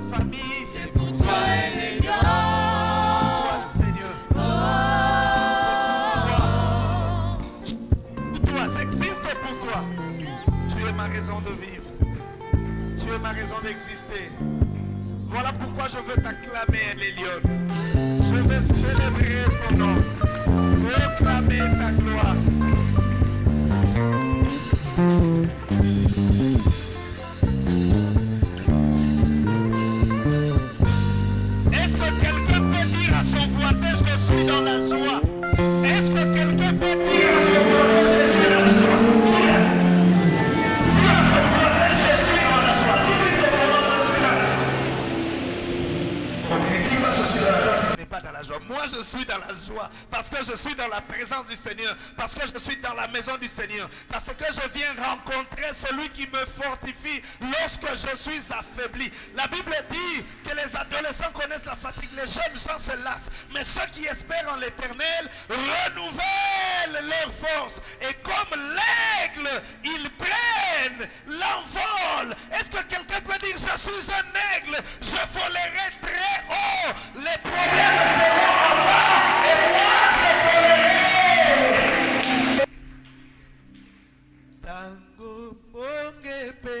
ma famille. C'est pour toi. Toi, Seigneur. C'est pour toi. Toi, j'existe pour toi. Tu es ma raison de vivre. Tu es ma raison d'exister. Voilà pourquoi je veux t'acclamer, Lélion. Je veux célébrer ton nom. Proclamer ta gloire. Suis dans la joie parce que je suis dans la présence du Seigneur, parce que je suis dans la maison du Seigneur, parce que je viens rencontrer celui qui me fortifie lorsque je suis affaibli. La Bible dit que les adolescents connaissent la fatigue, les jeunes gens se lassent, mais ceux qui espèrent en l'éternel renouvellent leur force. Et comme l'aigle, ils prennent l'envol. Est-ce que quelqu'un peut dire, je suis un aigle, je volerai très haut, les problèmes seront en bas, et moi je volerai. Tango mongepe,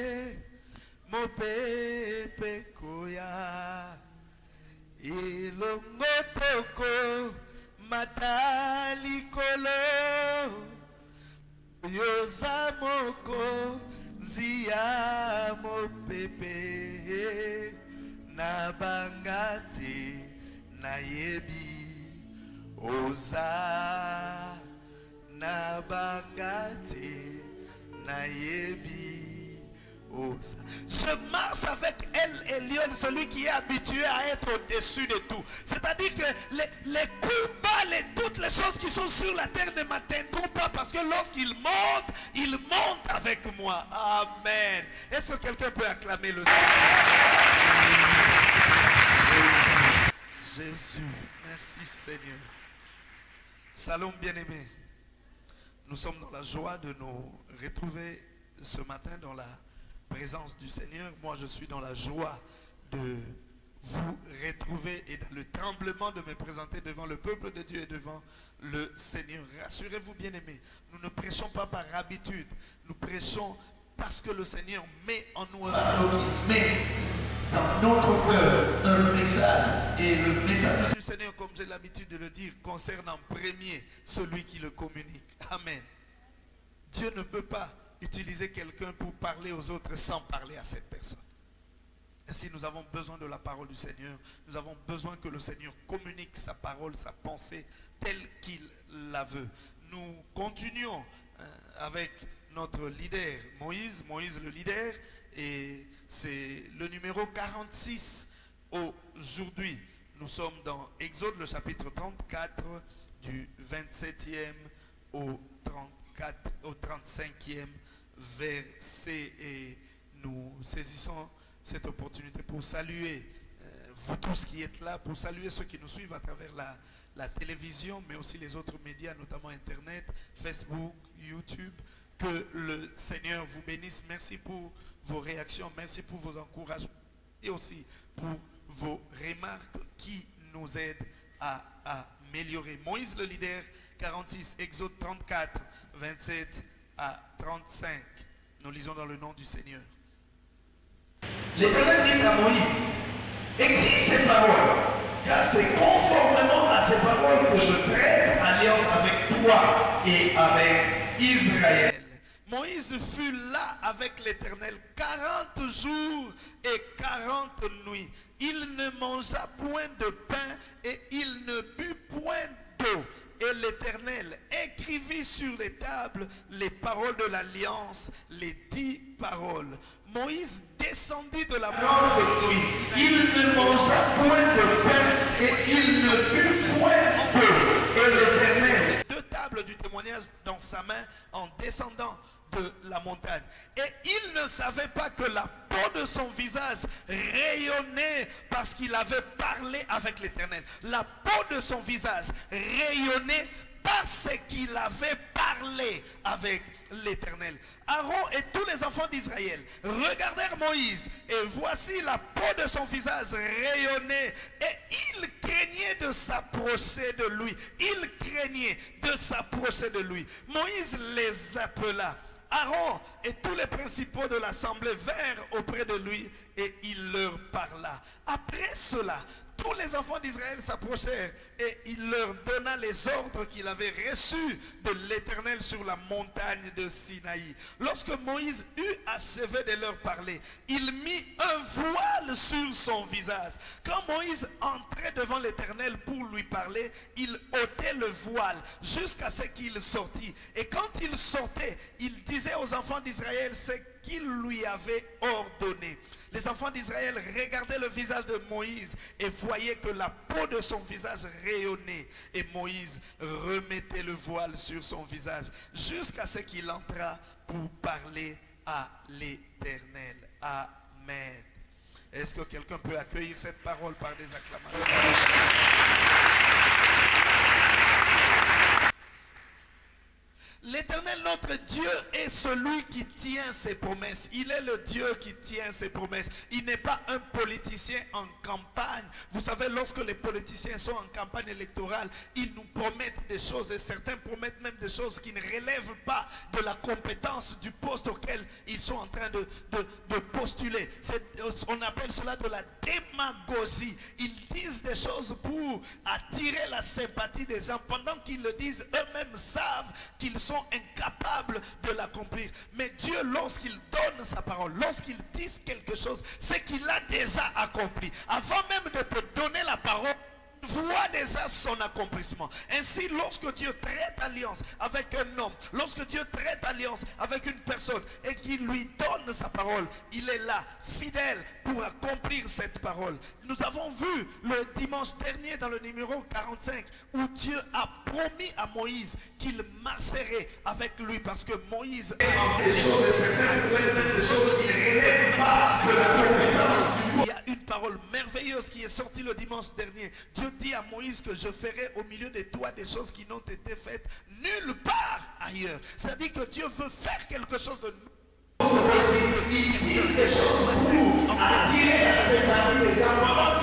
mopepe koya, ilongo toko, mata likolo. Yoza mokonzi ya mopepe. Na banga te nayebi. Oza na banga te nayebi. Je marche avec elle et celui qui est habitué à être au-dessus de tout. C'est-à-dire que les, coups bas, les- toutes les choses qui sont sur la terre ne m'atteindront pas parce que lorsqu'il monte, il monte avec moi. Amen. Est-ce que quelqu'un peut acclamer le Seigneur? Jésus, merci Seigneur. Shalom bien-aimés. Nous sommes dans la joie de nous retrouver ce matin dans la présence du Seigneur. Moi, je suis dans la joie de vous retrouver et dans le tremblement de me présenter devant le peuple de Dieu et devant le Seigneur. Rassurez-vous, bien-aimés, nous ne prêchons pas par habitude. Nous prêchons parce que le Seigneur met en nous un met dans notre cœur un message. Et le message du Seigneur, comme j'ai l'habitude de le dire, concerne en premier celui qui le communique. Amen. Dieu ne peut pas utiliser quelqu'un pour parler aux autres sans parler à cette personne. Ainsi, nous avons besoin de la parole du Seigneur. Nous avons besoin que le Seigneur communique sa parole, sa pensée, telle qu'il la veut. Nous continuons euh, avec notre leader, Moïse, Moïse le leader, et c'est le numéro 46 aujourd'hui. Nous sommes dans Exode, le chapitre 34, du 27e au 34, au 35e verset. Et nous saisissons cette opportunité pour saluer euh, vous tous qui êtes là, pour saluer ceux qui nous suivent à travers la, la télévision, mais aussi les autres médias, notamment Internet, Facebook, YouTube. Que le Seigneur vous bénisse. Merci pour vos réactions, merci pour vos encouragements et aussi pour vos remarques qui nous aident à, à améliorer. Moïse le leader, 46, Exode 34, 27 à 35. Nous lisons dans le nom du Seigneur. L'Éternel dit à Moïse, écris ces paroles, car c'est conformément à ces paroles que je prête alliance avec toi et avec Israël. Moïse fut là avec l'Éternel 40 jours et 40 nuits. Il ne mangea point de pain et il ne but point d'eau. Et l'Éternel écrivit sur les tables les paroles de l'alliance, les dix paroles. Moïse descendit de la montagne. Il ne mangea point de pain et il ne but point d'eau. Et l'Éternel deux tables du témoignage dans sa main en descendant de la montagne. Et il ne savait pas que la peau de son visage rayonnait parce qu'il avait parlé avec l'Éternel. La peau de son visage rayonnait parce qu'il avait parlé avec l'Éternel. Aaron et tous les enfants d'Israël regardèrent Moïse et voici la peau de son visage rayonnait et il craignait de s'approcher de lui. Il craignait de s'approcher de lui. Moïse les appela. Aaron et tous les principaux de l'assemblée vinrent auprès de lui et il leur parla. Après cela, tous les enfants d'Israël s'approchèrent et il leur donna les ordres qu'il avait reçus de l'Éternel sur la montagne de Sinaï. Lorsque Moïse eut achevé de leur parler, il mit un voile sur son visage. Quand Moïse entrait devant l'Éternel pour lui parler, il ôtait le voile jusqu'à ce qu'il sortit. Et quand il sortait, il disait aux enfants d'Israël ce qu'il lui avait ordonné. Les enfants d'Israël regardaient le visage de Moïse et voyaient que la peau de son visage rayonnait. Et Moïse remettait le voile sur son visage jusqu'à ce qu'il entra pour parler à l'Éternel. Amen. Est-ce que quelqu'un peut accueillir cette parole par des acclamations? L'éternel notre Dieu est celui qui tient ses promesses. Il est le Dieu qui tient ses promesses. Il n'est pas un politicien en campagne. Vous savez, lorsque les politiciens sont en campagne électorale, ils nous promettent des choses et certains promettent même des choses qui ne relèvent pas de la compétence du poste auquel ils sont en train de, postuler. On appelle cela de la démagogie. Ils disent des choses pour attirer la sympathie des gens pendant qu'ils le disent, eux-mêmes savent qu'ils sont incapables de l'accomplir. Mais Dieu, lorsqu'il donne sa parole, lorsqu'il dit quelque chose, c'est qu'il a déjà accompli. Avant même de te donner la parole, voit déjà son accomplissement. Ainsi, lorsque Dieu traite alliance avec un homme, lorsque Dieu traite alliance avec une personne et qu'il lui donne sa parole, il est là, fidèle pour accomplir cette parole. Nous avons vu le dimanche dernier dans le numéro 45 où Dieu a promis à Moïse qu'il marcherait avec lui parce que Moïse est des choses qui ne pas de la compétence a une parole merveilleuse qui est sortie le dimanche dernier. Dieu dit à Moïse que je ferai au milieu de toi des choses qui n'ont été faites nulle part ailleurs. C'est-à-dire que Dieu veut faire quelque chose de la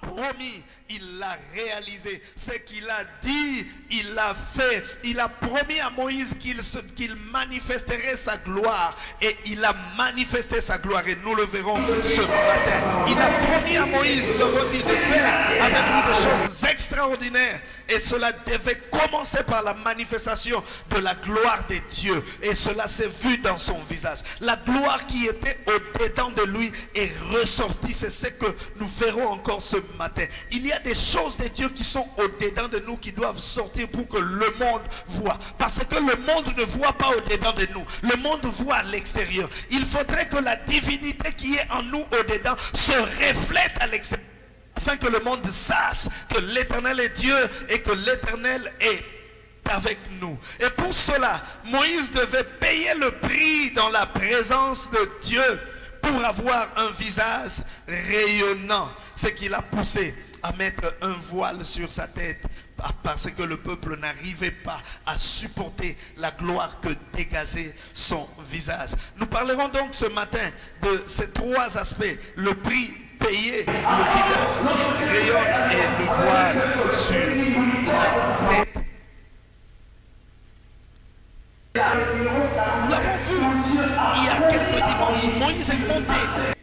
promis, il l'a réalisé. Ce qu'il a dit, il l'a fait. Il a promis à Moïse qu'il manifesterait sa gloire. Et il a manifesté sa gloire. Et nous le verrons ce matin. Il a promis à Moïse de faire avec des choses extraordinaires. Et cela devait commencer par la manifestation de la gloire de Dieu. Et cela s'est vu dans son visage. La gloire qui était au-dedans de lui est ressortie. C'est ce que nous verrons encore ce matin. Il y a des choses de Dieu qui sont au-dedans de nous qui doivent sortir pour que le monde voit. Parce que le monde ne voit pas au-dedans de nous. Le monde voit à l'extérieur. Il faudrait que la divinité qui est en nous au-dedans se reflète à l'extérieur. Afin que le monde sache que l'éternel est Dieu et que l'éternel est avec nous. Et pour cela, Moïse devait payer le prix dans la présence de Dieu pour avoir un visage rayonnant. Ce qui l'a poussé à mettre un voile sur sa tête parce que le peuple n'arrivait pas à supporter la gloire que dégageait son visage. Nous parlerons donc ce matin de ces trois aspects. Le prix payé, le visage qui rayonne et le voile sur la il y a quelques dimanches. Moïse est monté,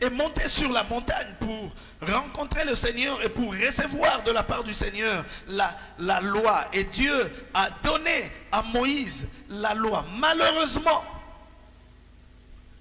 est monté sur la montagne pour rencontrer le Seigneur et pour recevoir de la part du Seigneur la, la loi. Et Dieu a donné à Moïse la loi. Malheureusement,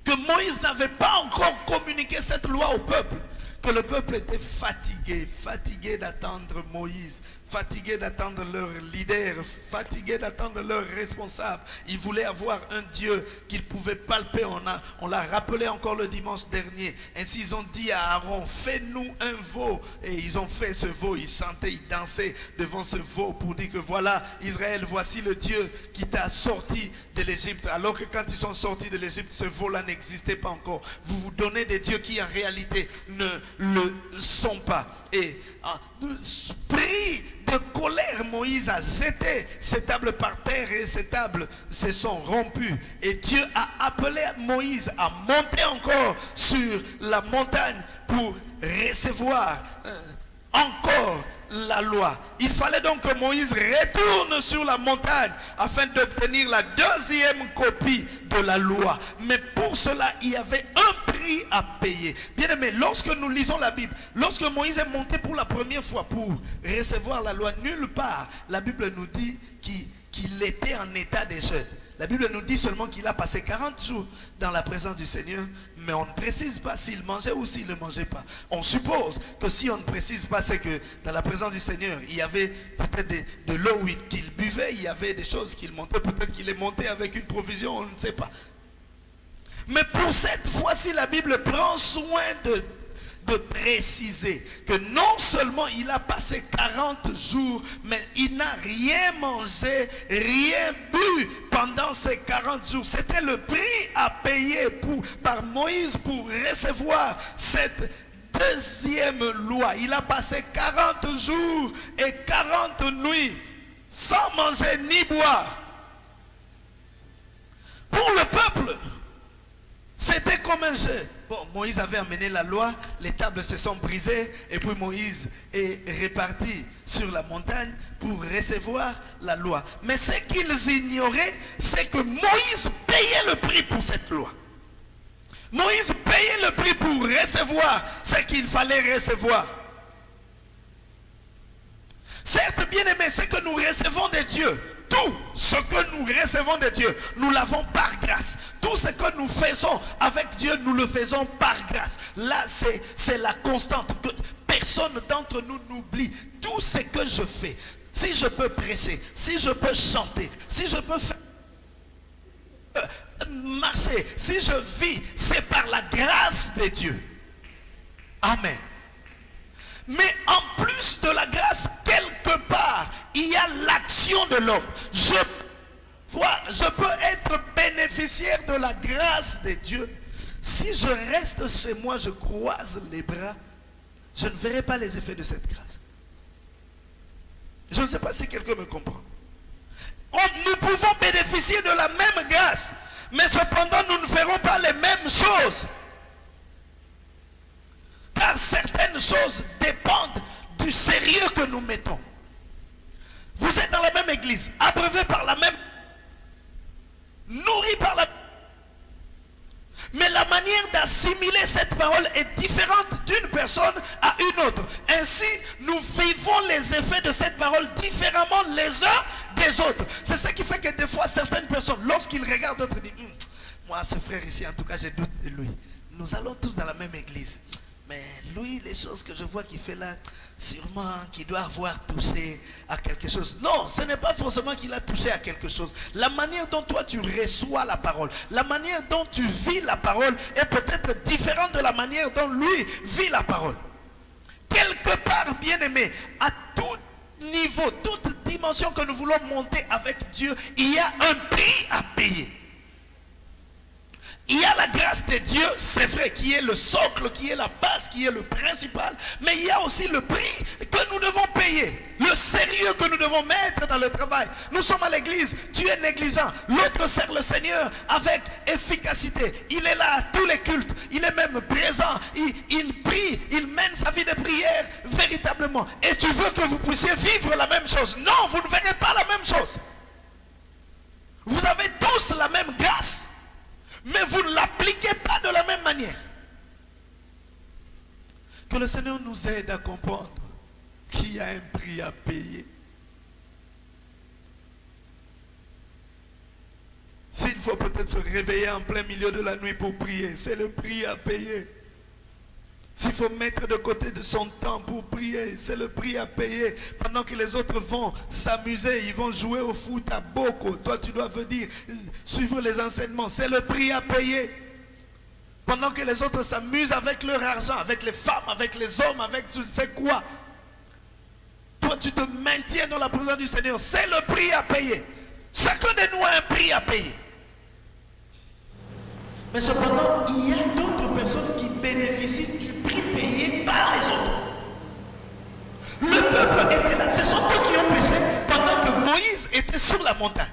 que Moïse n'avait pas encore communiqué cette loi au peuple, que le peuple était fatigué, fatigué d'attendre Moïse, fatigués d'attendre leur leader, fatigués d'attendre leur responsable. Ils voulaient avoir un Dieu qu'ils pouvaient palper. On, on l'a rappelé encore le dimanche dernier. Ainsi, ils ont dit à Aaron, fais-nous un veau. Et ils ont fait ce veau. Ils chantaient, ils dansaient devant ce veau pour dire que voilà, Israël, voici le Dieu qui t'a sorti de l'Égypte. Alors que quand ils sont sortis de l'Égypte, ce veau-là n'existait pas encore. Vous vous donnez des dieux qui en réalité ne le sont pas. Et prie de colère, Moïse a jeté ces tables par terre et ces tables se sont rompues. Et Dieu a appelé Moïse à monter encore sur la montagne pour recevoir euh, encore la loi. Il fallait donc que Moïse retourne sur la montagne afin d'obtenir la deuxième copie de la loi. Mais pour cela, il y avait un prix à payer. Bien aimé, lorsque nous lisons la Bible, lorsque Moïse est monté pour la première fois pour recevoir la loi, nulle part la Bible nous dit qu'il était en état de jeûne. La Bible nous dit seulement qu'il a passé 40 jours dans la présence du Seigneur, mais on ne précise pas s'il mangeait ou s'il ne mangeait pas. On suppose que si on ne précise pas, c'est que dans la présence du Seigneur, il y avait peut-être de, l'eau qu'il buvait, il y avait des choses qu'il montait, peut-être qu'il est monté avec une provision, on ne sait pas. Mais pour cette fois-ci, la Bible prend soin de de préciser que non seulement il a passé 40 jours, mais il n'a rien mangé, rien bu pendant ces 40 jours. C'était le prix à payer pour, par Moïse pour recevoir cette deuxième loi. Il a passé 40 jours et 40 nuits sans manger ni boire. Pour le peuple, c'était comme un jeu. Bon, Moïse avait amené la loi, les tables se sont brisées et puis Moïse est reparti sur la montagne pour recevoir la loi. Mais ce qu'ils ignoraient, c'est que Moïse payait le prix pour cette loi. Moïse payait le prix pour recevoir ce qu'il fallait recevoir. Certes, bien aimé, c'est que nous recevons de Dieu, tout ce que nous recevons de Dieu, nous l'avons par grâce. Tout ce que nous faisons avec Dieu, nous le faisons par grâce. Là, c'est la constante. Que personne d'entre nous n'oublie tout ce que je fais. Si je peux prêcher, si je peux chanter, si je peux faire euh, marcher, si je vis, c'est par la grâce de Dieu. Amen. Mais en plus de la grâce, quelque part, il y a l'action de l'homme. Je, peux être bénéficiaire de la grâce de Dieu. Si je reste chez moi, je croise les bras, je ne verrai pas les effets de cette grâce. Je ne sais pas si quelqu'un me comprend. nous pouvons bénéficier de la même grâce, mais cependant nous ne ferons pas les mêmes choses. Car certaines choses dépendent du sérieux que nous mettons. Vous êtes dans la même église, abreuvé par la même... nourri par la... Mais la manière d'assimiler cette parole est différente d'une personne à une autre. Ainsi, nous vivons les effets de cette parole différemment les uns des autres. C'est ce qui fait que des fois, certaines personnes, lorsqu'ils regardent d'autres, disent, hum, moi, ce frère ici, en tout cas, j'ai doute de lui. Nous allons tous dans la même église. Mais lui, les choses que je vois qu'il fait là, sûrement qu'il doit avoir touché à quelque chose. Non, ce n'est pas forcément qu'il a touché à quelque chose. La manière dont toi tu reçois la parole, la manière dont tu vis la parole est peut-être différente de la manière dont lui vit la parole. Quelque part, bien aimé, à tout niveau, toute dimension que nous voulons monter avec Dieu, il y a un prix à payer. Il y a la grâce de Dieu, c'est vrai, qui est le socle, qui est la base, qui est le principal. Mais il y a aussi le prix que nous devons payer. Le sérieux que nous devons mettre dans le travail. Nous sommes à l'église, tu es négligent. L'autre sert le Seigneur avec efficacité. Il est là à tous les cultes. Il est même présent. Il, il prie, il mène sa vie de prière véritablement. Et tu veux que vous puissiez vivre la même chose? Non, vous ne verrez pas la même chose. Vous avez tous la même grâce mais vous ne l'appliquez pas de la même manière. Que le Seigneur nous aide à comprendre qu'il y a un prix à payer. S'il faut peut-être se réveiller en plein milieu de la nuit pour prier, c'est le prix à payer. S'il faut mettre de côté de son temps pour prier, c'est le prix à payer. Pendant que les autres vont s'amuser, ils vont jouer au foot à beaucoup. Toi, tu dois venir suivre les enseignements. C'est le prix à payer. Pendant que les autres s'amusent avec leur argent, avec les femmes, avec les hommes, avec tu ne sais quoi. Toi, tu te maintiens dans la présence du Seigneur. C'est le prix à payer. Chacun de nous a un prix à payer. Mais cependant, il y a d'autres personnes qui bénéficient du prix payé par les autres. Le peuple était là. Ce sont eux qui ont montagne.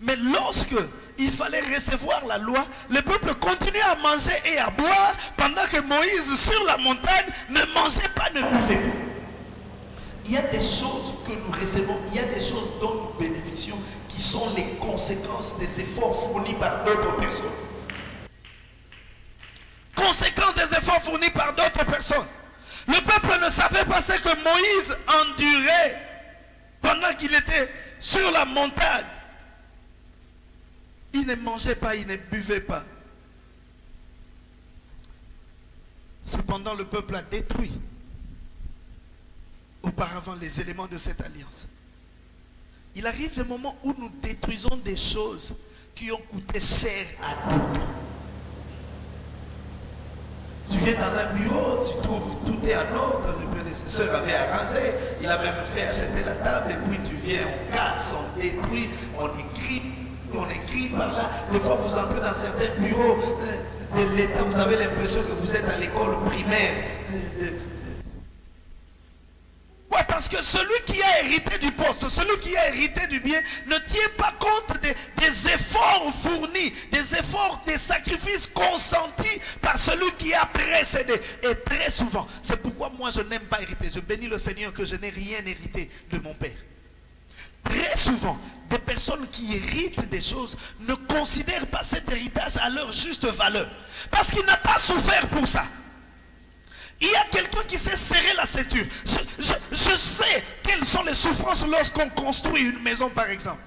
Mais lorsque il fallait recevoir la loi, le peuple continuait à manger et à boire pendant que Moïse sur la montagne ne mangeait pas, ne buvait pas. Il y a des choses que nous recevons, il y a des choses dont nous bénéficions qui sont les conséquences des efforts fournis par d'autres personnes. Conséquences des efforts fournis par d'autres personnes. Le peuple ne savait pas ce que Moïse endurait pendant qu'il était sur la montagne. Il ne mangeait pas, il ne buvait pas. Cependant, le peuple a détruit auparavant les éléments de cette alliance. Il arrive des moments où nous détruisons des choses qui ont coûté cher à d'autres. Viens dans un bureau, tu trouves tout est en ordre, le prédécesseur avait arrangé, il a même fait acheter la table, et puis tu viens, on casse, on détruit, on écrit, on écrit par là. Des fois, vous entrez dans certains bureaux euh, de l'État, vous avez l'impression que vous êtes à l'école primaire. euh, parce que celui qui a hérité du poste, celui qui a hérité du bien, ne tient pas compte des, efforts fournis, des efforts, des sacrifices consentis par celui qui a précédé. Et très souvent, c'est pourquoi moi je n'aime pas hériter. Je bénis le Seigneur que je n'ai rien hérité de mon Père. Très souvent, des personnes qui héritent des choses ne considèrent pas cet héritage à leur juste valeur. Parce qu'il n'a pas souffert pour ça. Il y a quelqu'un qui sait serrer la ceinture. Je, sais quelles sont les souffrances lorsqu'on construit une maison, par exemple.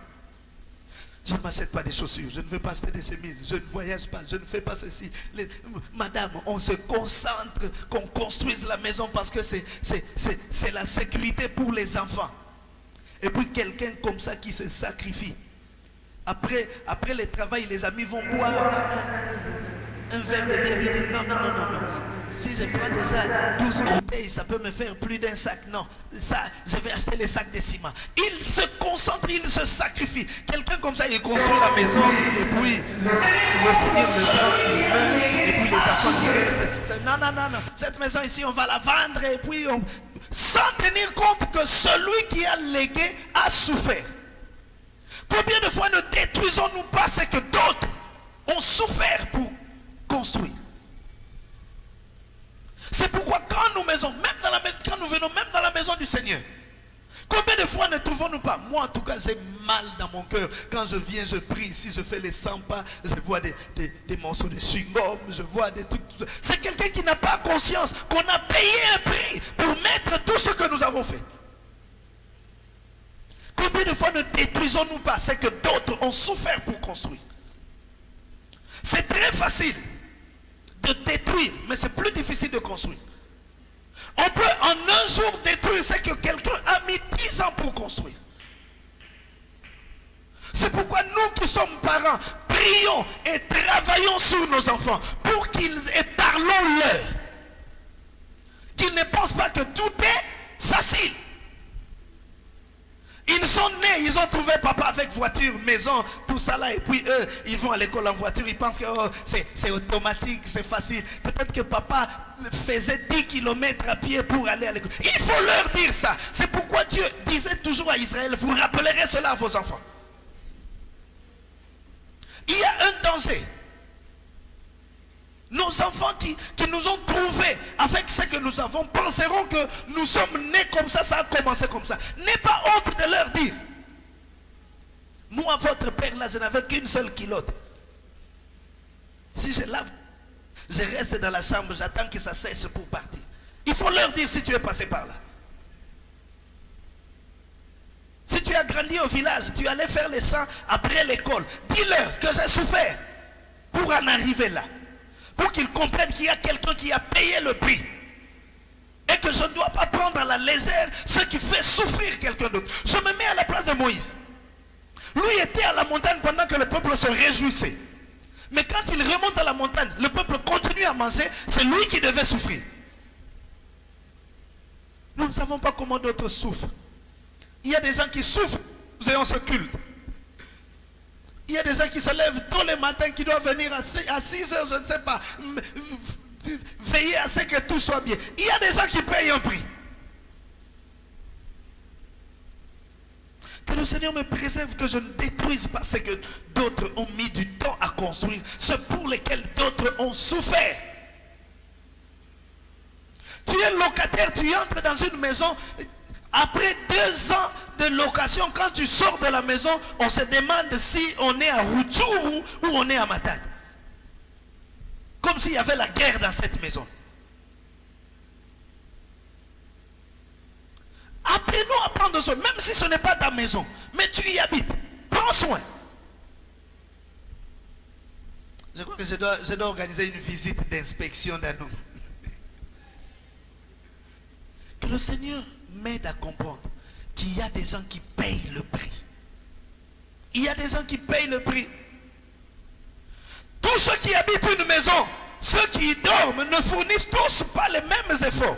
Je ne m'achète pas des chaussures, je ne veux pas acheter des chemises, je ne voyage pas, je ne fais pas ceci. Madame, on se concentre qu'on construise la maison parce que c'est- la sécurité pour les enfants. Et puis quelqu'un comme ça qui se sacrifie. Après, après le travail, les amis vont boire un, verre de bière. Non, non, non, non, non. Si je prends déjà 12 bouteilles, ça peut me faire plus d'un sac. Non, ça, je vais acheter les sacs de ciment. Il se concentre, il se sacrifie. Quelqu'un comme ça, il construit la maison et puis le Seigneur le prend, meurt. Et puis les enfants qui restent, non, non, non, non. Cette maison ici, on va la vendre et puis. Sans tenir compte que celui qui a légué a souffert. Combien de fois ne détruisons-nous pas ce que d'autres ont souffert pour construire? C'est pourquoi quand nous, maisons, même dans la, venons même dans la maison du Seigneur, combien de fois ne trouvons-nous pas? Moi en tout cas j'ai mal dans mon cœur. Quand je viens, je prie ici, je fais les 100 pas, je vois des, des- des morceaux de chewing-gum, je vois des trucs. C'est quelqu'un qui n'a pas conscience qu'on a payé un prix pour mettre tout ce que nous avons fait. Combien de fois ne détruisons-nous pas ce que d'autres ont souffert pour construire? C'est très facile de détruire, mais c'est plus difficile de construire. On peut en un jour détruire ce que quelqu'un a mis 10 ans pour construire. C'est pourquoi nous qui sommes parents, prions et travaillons sur nos enfants pour qu'ils et parlons-leur. Qu'ils ne pensent pas que tout est facile. Ils sont nés, ils ont trouvé papa avec voiture, maison, tout ça là, et puis eux, ils vont à l'école en voiture, ils pensent que oh, c'est automatique, c'est facile. Peut-être que papa faisait 10 km à pied pour aller à l'école. Il faut leur dire ça. C'est pourquoi Dieu disait toujours à Israël, vous rappellerez cela à vos enfants. Il y a un danger. Nos enfants qui, nous ont trouvés avec ce que nous avons penseront que nous sommes nés comme ça, ça a commencé comme ça. N'aie pas honte de leur dire. Moi, votre père, là, je n'avais qu'une seule culotte. Si je lave, je reste dans la chambre, j'attends que ça sèche pour partir. Il faut leur dire si tu es passé par là. Si tu as grandi au village, tu allais faire les champs après l'école. Dis-leur que j'ai souffert pour en arriver là. Pour qu'ils comprennent qu'il y a quelqu'un qui a payé le prix. Et que je ne dois pas prendre à la légère ce qui fait souffrir quelqu'un d'autre. Je me mets à la place de Moïse. Lui était à la montagne pendant que le peuple se réjouissait. Mais quand il remonte à la montagne, le peuple continue à manger, c'est lui qui devait souffrir. Nous ne savons pas comment d'autres souffrent. Il y a des gens qui souffrent, nous ayons ce culte. Il y a des gens qui se lèvent tôt le matin, qui doivent venir à 6 heures, je ne sais pas, veiller à ce que tout soit bien. Il y a des gens qui payent un prix. Que le Seigneur me préserve que je ne détruise pas ce que d'autres ont mis du temps à construire, ce pour lesquels d'autres ont souffert. Tu es locataire, tu entres dans une maison. Après deux ans de location, quand tu sors de la maison, on se demande si on est à Rutshuru ou on est à Matad. Comme s'il y avait la guerre dans cette maison. Apprenons à prendre soin, même si ce n'est pas ta maison, mais tu y habites. Prends soin. Je crois que je dois, je dois organiser une visite d'inspection dans nous. Que le Seigneur m'aide à comprendre qu'il y a des gens qui payent le prix. Il y a des gens qui payent le prix. Tous ceux qui habitent une maison, ceux qui y dorment, ne fournissent tous pas les mêmes efforts.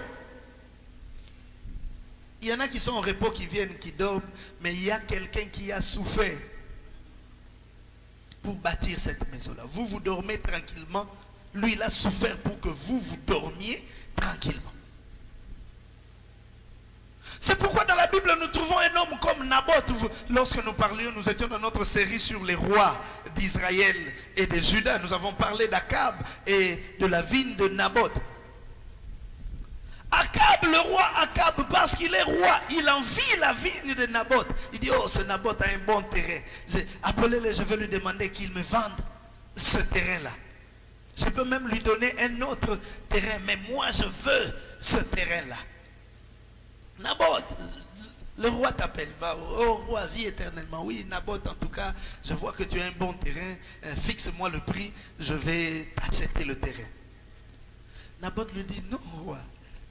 Il y en a qui sont au repos, qui viennent, qui dorment, mais il y a quelqu'un qui a souffert pour bâtir cette maison-là. Vous, vous dormez tranquillement. Lui, il a souffert pour que vous, vous dormiez tranquillement. C'est pourquoi dans la Bible, nous trouvons un homme comme Naboth. Lorsque nous parlions, nous étions dans notre série sur les rois d'Israël et de Juda. Nous avons parlé d'Akab et de la vigne de Naboth. Akab, le roi Akab, parce qu'il est roi, il envie la vigne de Naboth. Il dit, oh, ce Naboth a un bon terrain. Appelez-le, je vais lui demander qu'il me vende ce terrain-là. Je peux même lui donner un autre terrain, mais moi, je veux ce terrain-là. Naboth, le roi t'appelle, va, oh roi, vis éternellement. Oui, Naboth, en tout cas, je vois que tu as un bon terrain, fixe-moi le prix, je vais t'acheter le terrain. Naboth lui dit, non, roi,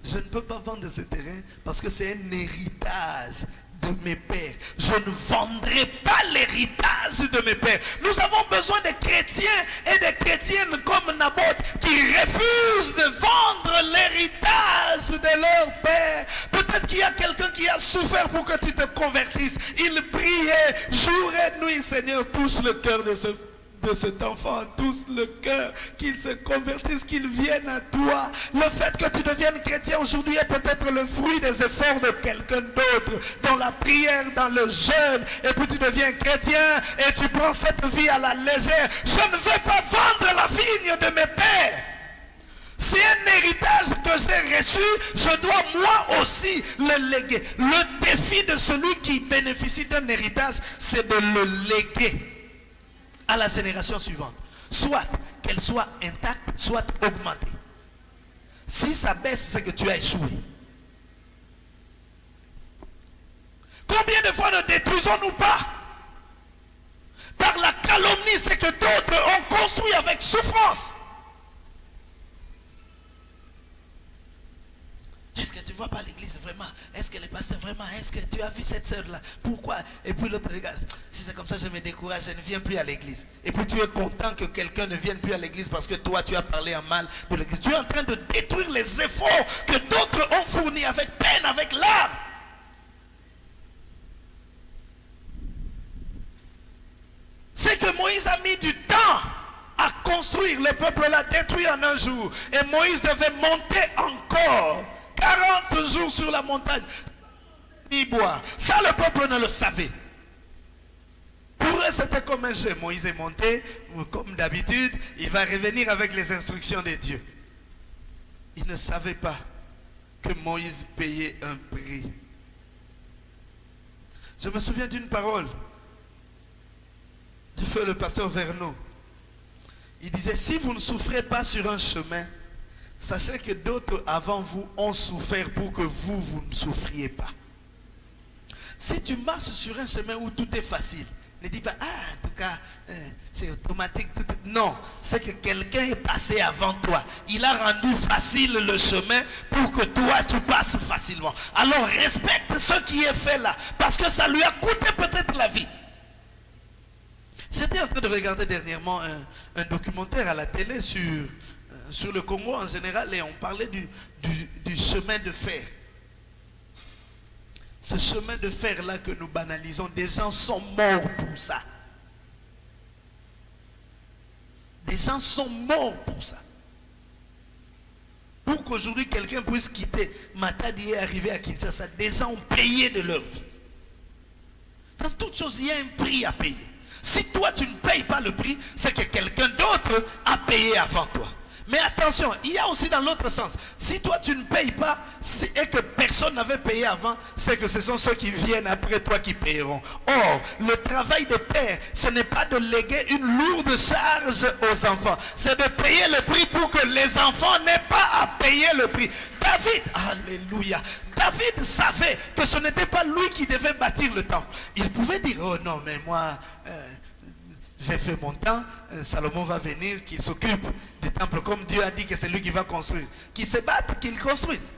je ne peux pas vendre ce terrain parce que c'est un héritage de mes pères. Je ne vendrai pas l'héritage de mes pères. Nous avons besoin de chrétiens et de chrétiennes comme Naboth qui refusent de vendre l'héritage de leur père. Peut-être qu'il y a quelqu'un qui a souffert pour que tu te convertisses. Il priait jour et nuit, Seigneur, touche le cœur de ce de cet enfant, tous le cœur, qu'il se convertisse, qu'il vienne à toi. Le fait que tu deviennes chrétien aujourd'hui est peut-être le fruit des efforts de quelqu'un d'autre, dans la prière, dans le jeûne, et puis tu deviens chrétien et tu prends cette vie à la légère. Je ne vais pas vendre la vigne de mes pères. C'est un héritage que j'ai reçu, je dois moi aussi le léguer. Le défi de celui qui bénéficie d'un héritage, c'est de le léguer à la génération suivante. Soit qu'elle soit intacte, soit augmentée. Si ça baisse, c'est que tu as échoué. Combien de fois ne détruisons-nous pas? Par la calomnie, c'est que d'autres ont construit avec souffrance. Est-ce que tu vois pas l'église vraiment? Est-ce que le pasteur vraiment? Est-ce que tu as vu cette sœur-là? Pourquoi? Et puis l'autre regarde. Si c'est comme ça, je me décourage, je ne viens plus à l'église. Et puis tu es content que quelqu'un ne vienne plus à l'église parce que toi, tu as parlé en mal de l'église. Tu es en train de détruire les efforts que d'autres ont fournis avec peine, avec l'art. C'est que Moïse a mis du temps à construire. Le peuple l'a détruit en un jour. Et Moïse devait monter encore 40 jours sur la montagne. Ni boire. Ça, le peuple ne le savait. Pour eux, c'était comme un jeu. Moïse est monté, comme d'habitude, il va revenir avec les instructions de Dieu. Il ne savait pas que Moïse payait un prix. Je me souviens d'une parole du feu le pasteur Verneau. Il disait, si vous ne souffrez pas sur un chemin, Sachez que d'autres avant vous ont souffert pour que vous, vous ne souffriez pas. Si tu marches sur un chemin où tout est facile, ne dis pas, ah, en tout cas, euh, c'est automatique. Non, c'est que quelqu'un est passé avant toi. Il a rendu facile le chemin pour que toi, tu passes facilement. Alors respecte ce qui est fait là, parce que ça lui a coûté peut-être la vie. J'étais en train de regarder dernièrement un documentaire à la télé sur sur le Congo en général on parlait du, du, chemin de fer. Ce chemin de fer-là que nous banalisons, des gens sont morts pour ça. Des gens sont morts pour ça. Pour qu'aujourd'hui quelqu'un puisse quitter Matadi et arriver à Kinshasa, des gens ont payé de leur vie. Dans toute chose, il y a un prix à payer. Si toi, tu ne payes pas le prix, c'est que quelqu'un d'autre a payé avant toi. Mais attention, il y a aussi dans l'autre sens. Si toi tu ne payes pas et que personne n'avait payé avant, c'est que ce sont ceux qui viennent après toi qui payeront. Or, le travail de père, ce n'est pas de léguer une lourde charge aux enfants. C'est de payer le prix pour que les enfants n'aient pas à payer le prix. David, alléluia. David savait que ce n'était pas lui qui devait bâtir le temple. Il pouvait dire, oh non, mais moi... Euh, j'ai fait mon temps, euh, Salomon va venir, qu'il s'occupe du temple comme Dieu a dit que c'est lui qui va construire. Qu'il se batte, qu'il construise.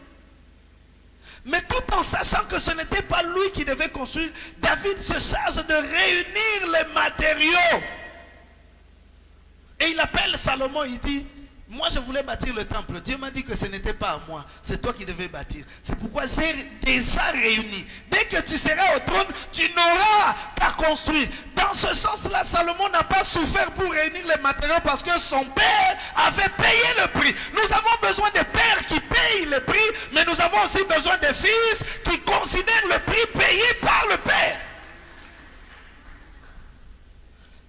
Mais tout en sachant que ce n'était pas lui qui devait construire, David se charge de réunir les matériaux. Et il appelle Salomon, il dit, moi, je voulais bâtir le temple. Dieu m'a dit que ce n'était pas à moi. C'est toi qui devais bâtir. C'est pourquoi j'ai déjà réuni. Dès que tu seras au trône, tu n'auras qu'à construire. Dans ce sens-là, Salomon n'a pas souffert pour réunir les matériaux parce que son père avait payé le prix. Nous avons besoin de pères qui payent le prix, mais nous avons aussi besoin de fils qui considèrent le prix payé par le père.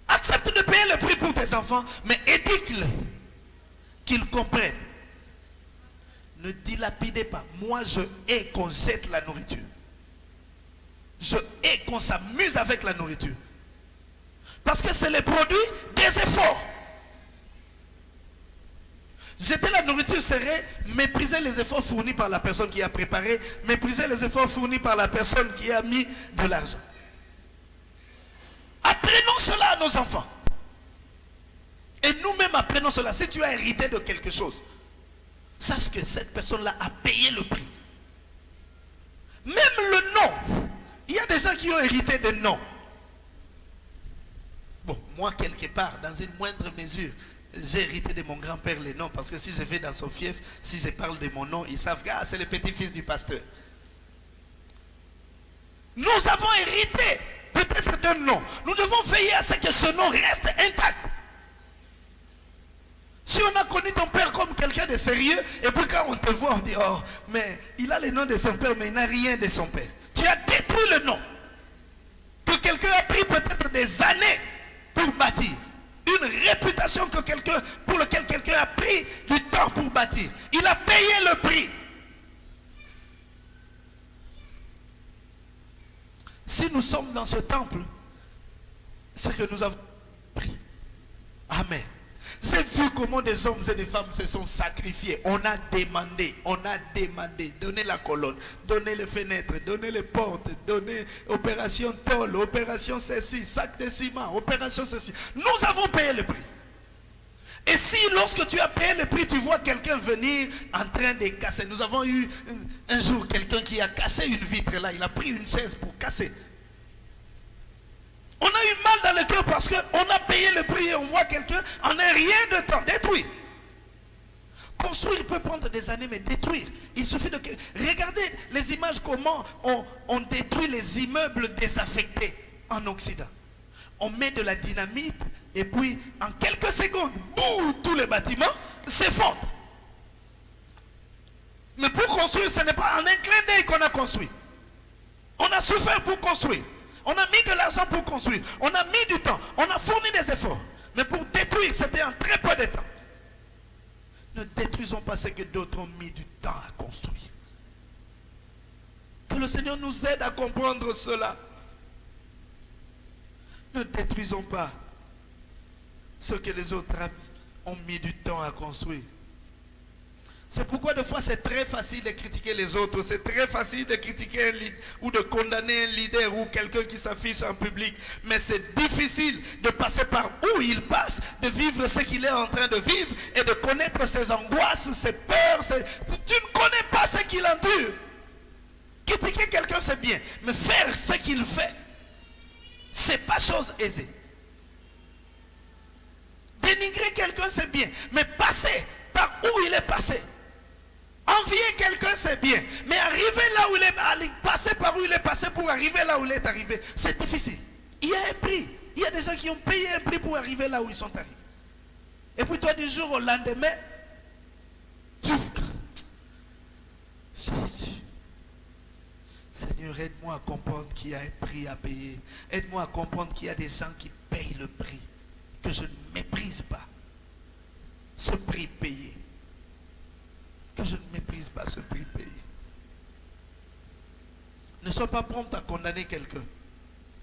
Accepte de payer le prix pour tes enfants, mais éduque-le qu'ils comprennent. Ne dilapidez pas. Moi, je hais qu'on jette la nourriture. Je hais qu'on s'amuse avec la nourriture. Parce que c'est le produit des efforts. Jeter la nourriture serait mépriser les efforts fournis par la personne qui a préparé, mépriser les efforts fournis par la personne qui a mis de l'argent. Apprenons cela à nos enfants. Et nous-mêmes apprenons cela. Si tu as hérité de quelque chose, sache que cette personne-là a payé le prix. Même le nom. Il y a des gens qui ont hérité de noms. Bon, moi, quelque part, dans une moindre mesure, j'ai hérité de mon grand-père les noms. Parce que si je vais dans son fief, si je parle de mon nom, ils savent que ah, c'est le petit-fils du pasteur. Nous avons hérité peut-être d'un nom. Nous devons veiller à ce que ce nom reste intact. Si on a connu ton père comme quelqu'un de sérieux, et puis quand on te voit, on dit, oh, mais il a le nom de son père, mais il n'a rien de son père. Tu as détruit le nom. Que quelqu'un a pris peut-être des années pour bâtir. Une réputation que quelqu'un, pour laquelle quelqu'un a pris du temps pour bâtir. Il a payé le prix. Si nous sommes dans ce temple, c'est que nous avons pris. Amen. J'ai vu comment des hommes et des femmes se sont sacrifiés. On a demandé, on a demandé, donner la colonne, donner les fenêtres, donner les portes, donner opération tôle, opération ceci, sac de ciment, opération ceci. Nous avons payé le prix. Et si lorsque tu as payé le prix, tu vois quelqu'un venir en train de casser. Nous avons eu un jour quelqu'un qui a cassé une vitre là. Il a pris une chaise pour casser. On a eu mal dans le cœur parce qu'on a payé le prix et on voit quelqu'un en un rien de temps détruit. Construire peut prendre des années, mais détruire, il suffit de... Regardez les images, comment on, on détruit les immeubles désaffectés en Occident. On met de la dynamite et puis en quelques secondes, boum, tous les bâtiments s'effondrent. Mais pour construire, ce n'est pas en un clin d'œil qu'on a construit. On a souffert pour construire. On a mis de l'argent pour construire. On a mis du temps. On a fourni des efforts. Mais pour détruire, c'était en très peu de temps. Ne détruisons pas ce que d'autres ont mis du temps à construire. Que le Seigneur nous aide à comprendre cela. Ne détruisons pas ce que les autres ont mis du temps à construire. C'est pourquoi des fois c'est très facile de critiquer les autres, c'est très facile de critiquer un ou de condamner un leader ou quelqu'un qui s'affiche en public. Mais c'est difficile de passer par où il passe, de vivre ce qu'il est en train de vivre et de connaître ses angoisses, ses peurs. Tu ne connais pas ce qu'il endure. Critiquer quelqu'un c'est bien, mais faire ce qu'il fait, c'est pas chose aisée. Dénigrer quelqu'un c'est bien, mais passer par où il est passé, Envier quelqu'un, c'est bien. Mais arriver là où il est, passer par où il est passé pour arriver là où il est arrivé, c'est difficile. Il y a un prix. Il y a des gens qui ont payé un prix pour arriver là où ils sont arrivés. Et puis toi, du jour au lendemain, tu... Jésus. Seigneur, aide-moi à comprendre qu'il y a un prix à payer. Aide-moi à comprendre qu'il y a des gens qui payent le prix, que je ne méprise pas ce prix payé. Que je ne méprise pas ce prix payé. Ne sois pas prompt à condamner quelqu'un.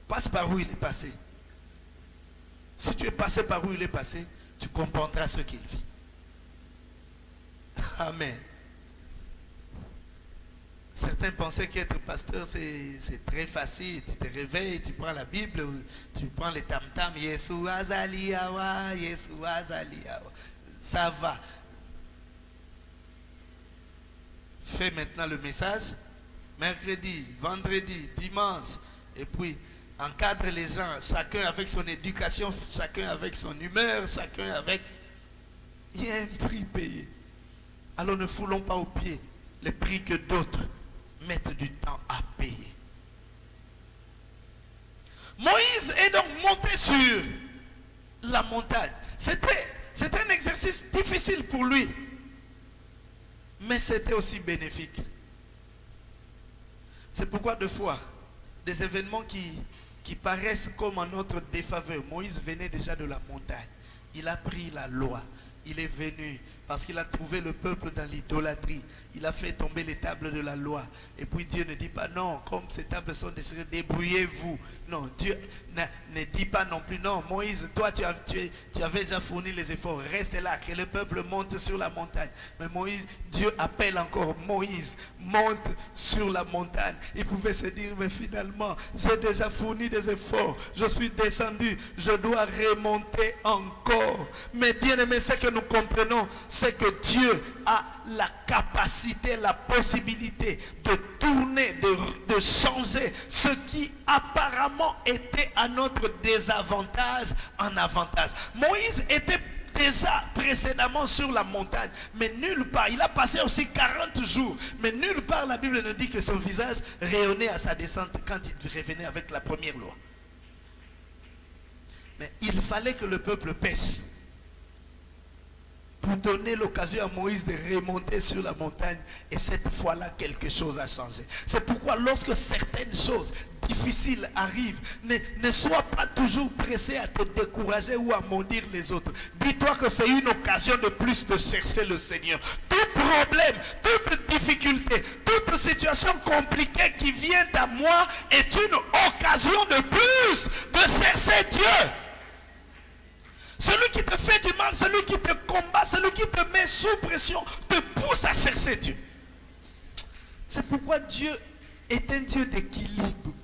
Passe par où il est passé. Si tu es passé par où il est passé, tu comprendras ce qu'il vit. Amen. Certains pensaient qu'être pasteur, c'est très facile. Tu te réveilles, tu prends la Bible, tu prends les tam-tam, Yeshua Azaliawa, Yeshua Azaliawa. Ça va. Fais maintenant le message. Mercredi, vendredi, dimanche. Et puis, encadre les gens, chacun avec son éducation, chacun avec son humeur, chacun avec... Il y a un prix payé. Alors ne foulons pas au pied les prix que d'autres mettent du temps à payer. Moïse est donc monté sur la montagne. C'était un exercice difficile pour lui. Mais c'était aussi bénéfique. C'est pourquoi deux fois, des événements qui, qui paraissent comme en notre défaveur. Moïse venait déjà de la montagne. Il a pris la loi. Il est venu parce qu'il a trouvé le peuple dans l'idolâtrie. Il a fait tomber les tables de la loi. Et puis Dieu ne dit pas non, comme ces tables sont déchirées, débrouillez-vous. Non, Dieu ne, dit pas non plus non. Moïse, toi tu, tu, avais déjà fourni les efforts. Reste là, que le peuple monte sur la montagne. Mais Moïse, Dieu appelle encore Moïse, monte sur la montagne. Il pouvait se dire, mais finalement, j'ai déjà fourni des efforts. Je suis descendu, je dois remonter encore. Mais bien aimé, ce que nous comprenons, c'est que Dieu a la capacité, la possibilité de tourner, de, changer ce qui apparemment était à notre désavantage en avantage. Moïse était déjà précédemment sur la montagne, mais nulle part, il a passé aussi 40 jours, mais nulle part la Bible ne dit que son visage rayonnait à sa descente quand il revenait avec la première loi. Mais il fallait que le peuple pêche pour donner l'occasion à Moïse de remonter sur la montagne. Et cette fois-là, quelque chose a changé. C'est pourquoi lorsque certaines choses difficiles arrivent, ne, sois pas toujours pressé à te décourager ou à maudire les autres. Dis-toi que c'est une occasion de plus de chercher le Seigneur. Tout problème, toute difficulté, toute situation compliquée qui vient à moi est une occasion de plus de chercher Dieu. Celui qui te fait du mal, celui qui te combat, celui qui te met sous pression, te pousse à chercher Dieu. C'est pourquoi Dieu est un Dieu d'équilibre.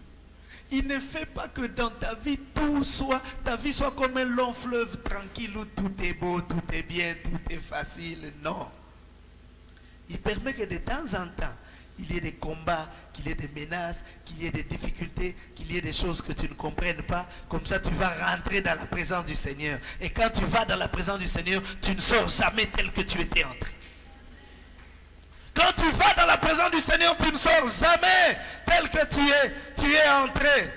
Il ne fait pas que dans ta vie, tout soit, ta vie soit comme un long fleuve tranquille où tout est beau, tout est bien, tout est facile. Non. Il permet que de temps en temps, il y ait des combats, qu'il y ait des menaces, qu'il y ait des difficultés, qu'il y ait des choses que tu ne comprennes pas. Comme ça, tu vas rentrer dans la présence du Seigneur. Et quand tu vas dans la présence du Seigneur, tu ne sors jamais tel que tu étais entré. Quand tu vas dans la présence du Seigneur, tu ne sors jamais tel que tu es, tu es entré.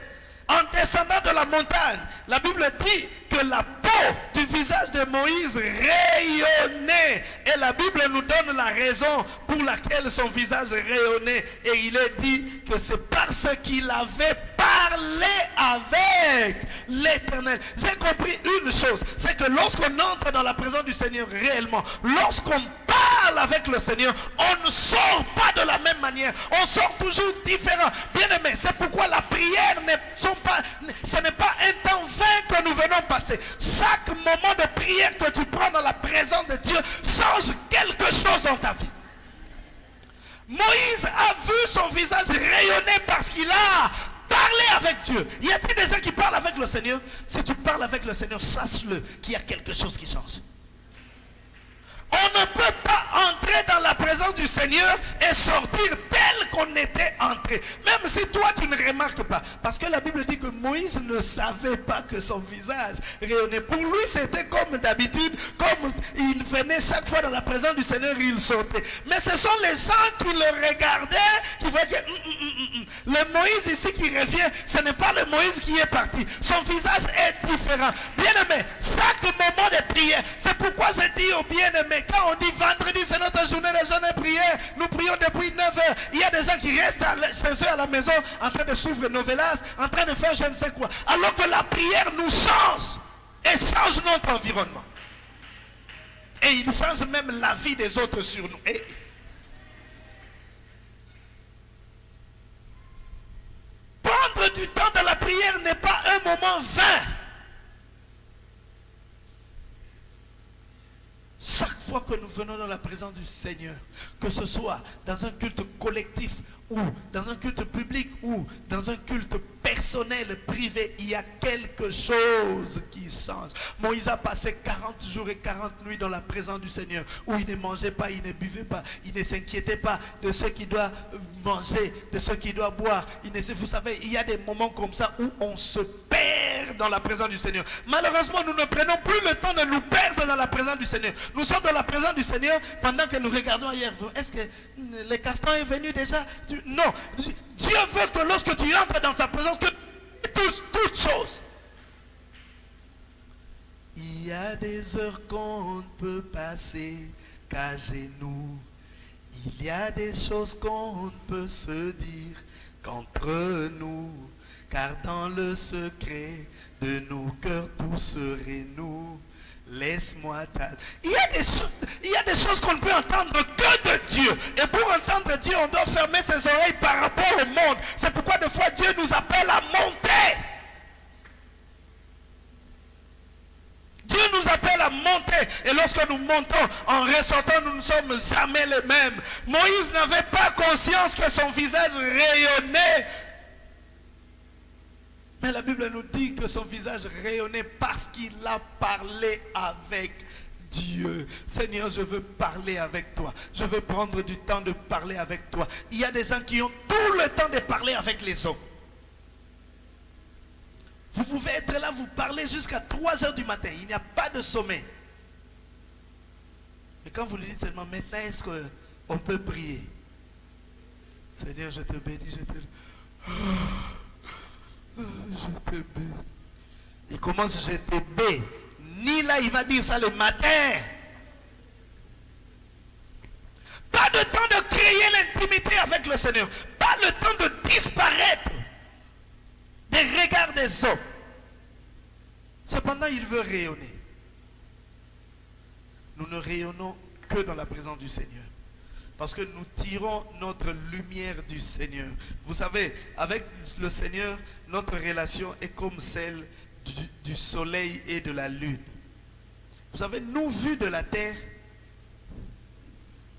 En descendant de la montagne, la Bible dit que la peau du visage de Moïse rayonnait. Et la Bible nous donne la raison pour laquelle son visage rayonnait. Et il est dit que c'est parce qu'il avait parlé avec l'éternel. J'ai compris une chose, c'est que lorsqu'on entre dans la présence du Seigneur réellement, lorsqu'on parle avec le Seigneur, on ne sort pas de la même manière. On sort toujours différent. Bien aimé, c'est pourquoi la prière sont pas, ce n'est pas un temps vain que nous venons passer. Chaque moment de prière que tu prends dans la présence de Dieu change quelque chose dans ta vie. Moïse a vu son visage rayonner parce qu'il a parlé avec Dieu. Y a-t-il des gens qui parlent avec le Seigneur? Si tu parles avec le Seigneur, sache-le qu'il y a quelque chose qui change. On ne peut pas entrer dans la présence du Seigneur et sortir tel qu'on était entré. Même si toi tu ne remarques pas. Parce que la Bible dit que Moïse ne savait pas que son visage rayonnait. Pour lui c'était comme d'habitude. Comme il venait chaque fois dans la présence du Seigneur, il sortait. Mais ce sont les gens qui le regardaient qui voyaient que hum, hum, hum, Le Moïse ici qui revient, ce n'est pas le Moïse qui est parti. Son visage est différent. Bien-aimé, chaque moment de prière, c'est pourquoi je dis aux quand on dit vendredi, c'est notre journée de jeûne et prière, nous prions depuis 9 heures. Il y a des gens qui restent chez eux à la maison en train de s'ouvrir novelas, en train de faire je ne sais quoi. Alors que la prière nous change et change notre environnement. Et il change même la vie des autres sur nous. Prendre du temps dans la prière n'est pas un moment vain. Chaque fois que nous venons dans la présence du Seigneur, que ce soit dans un culte collectif ou dans un culte public ou dans un culte personnel, privé, il y a quelque chose qui change. Moïse a passé 40 jours et 40 nuits dans la présence du Seigneur, où il ne mangeait pas, il ne buvait pas, il ne s'inquiétait pas de ce qu'il doit manger, de ce qu'il doit boire. Vous savez, il y a des moments comme ça où on se perd dans la présence du Seigneur. Malheureusement, nous ne prenons plus le temps de nous perdre dans la présence du Seigneur. Nous sommes dans la présence du Seigneur pendant que nous regardons ailleurs. Est-ce que le carton est venu déjà? Non. Dieu veut que lorsque tu entres dans sa présence, que tu touches toutes choses. Il y a des heures qu'on ne peut passer qu'à genoux. Il y a des choses qu'on ne peut se dire qu'entre nous. Car dans le secret de nos cœurs, tout serait nous. Laisse-moi il y, a des il y a des choses qu'on ne peut entendre que de Dieu. Et pour entendre Dieu, on doit fermer ses oreilles par rapport au monde. C'est pourquoi des fois Dieu nous appelle à monter. Dieu nous appelle à monter. Et lorsque nous montons, en ressortant, nous ne sommes jamais les mêmes. Moïse n'avait pas conscience que son visage rayonnait mais la Bible nous dit que son visage rayonnait parce qu'il a parlé avec Dieu. Seigneur, je veux parler avec toi. Je veux prendre du temps de parler avec toi. Il y a des gens qui ont tout le temps de parler avec les hommes. Vous pouvez être là, vous parler jusqu'à 3 heures du matin. Il n'y a pas de sommeil. Et quand vous lui dites seulement, maintenant, est-ce qu'on peut prier? Seigneur, je te bénis, je te... Je te Il commence, je te Ni là, il va dire ça le matin. Pas de temps de créer l'intimité avec le Seigneur. Pas le temps de disparaître des regards des hommes. Cependant, il veut rayonner. Nous ne rayonnons que dans la présence du Seigneur. Parce que nous tirons notre lumière du Seigneur. Vous savez, avec le Seigneur, notre relation est comme celle du, soleil et de la lune. Vous savez, nous, vus de la terre,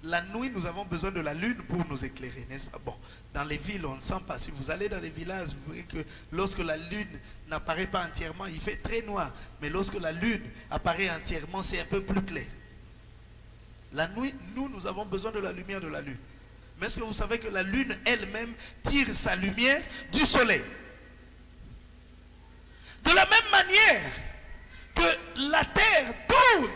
la nuit, nous avons besoin de la lune pour nous éclairer, n'est-ce pas? Bon, dans les villes, on ne sent pas. Si vous allez dans les villages, vous verrez que lorsque la lune n'apparaît pas entièrement, il fait très noir. Mais lorsque la lune apparaît entièrement, c'est un peu plus clair. La nuit, nous, nous avons besoin de la lumière de la lune. Mais est-ce que vous savez que la lune elle-même tire sa lumière du soleil? De la même manière que la terre tourne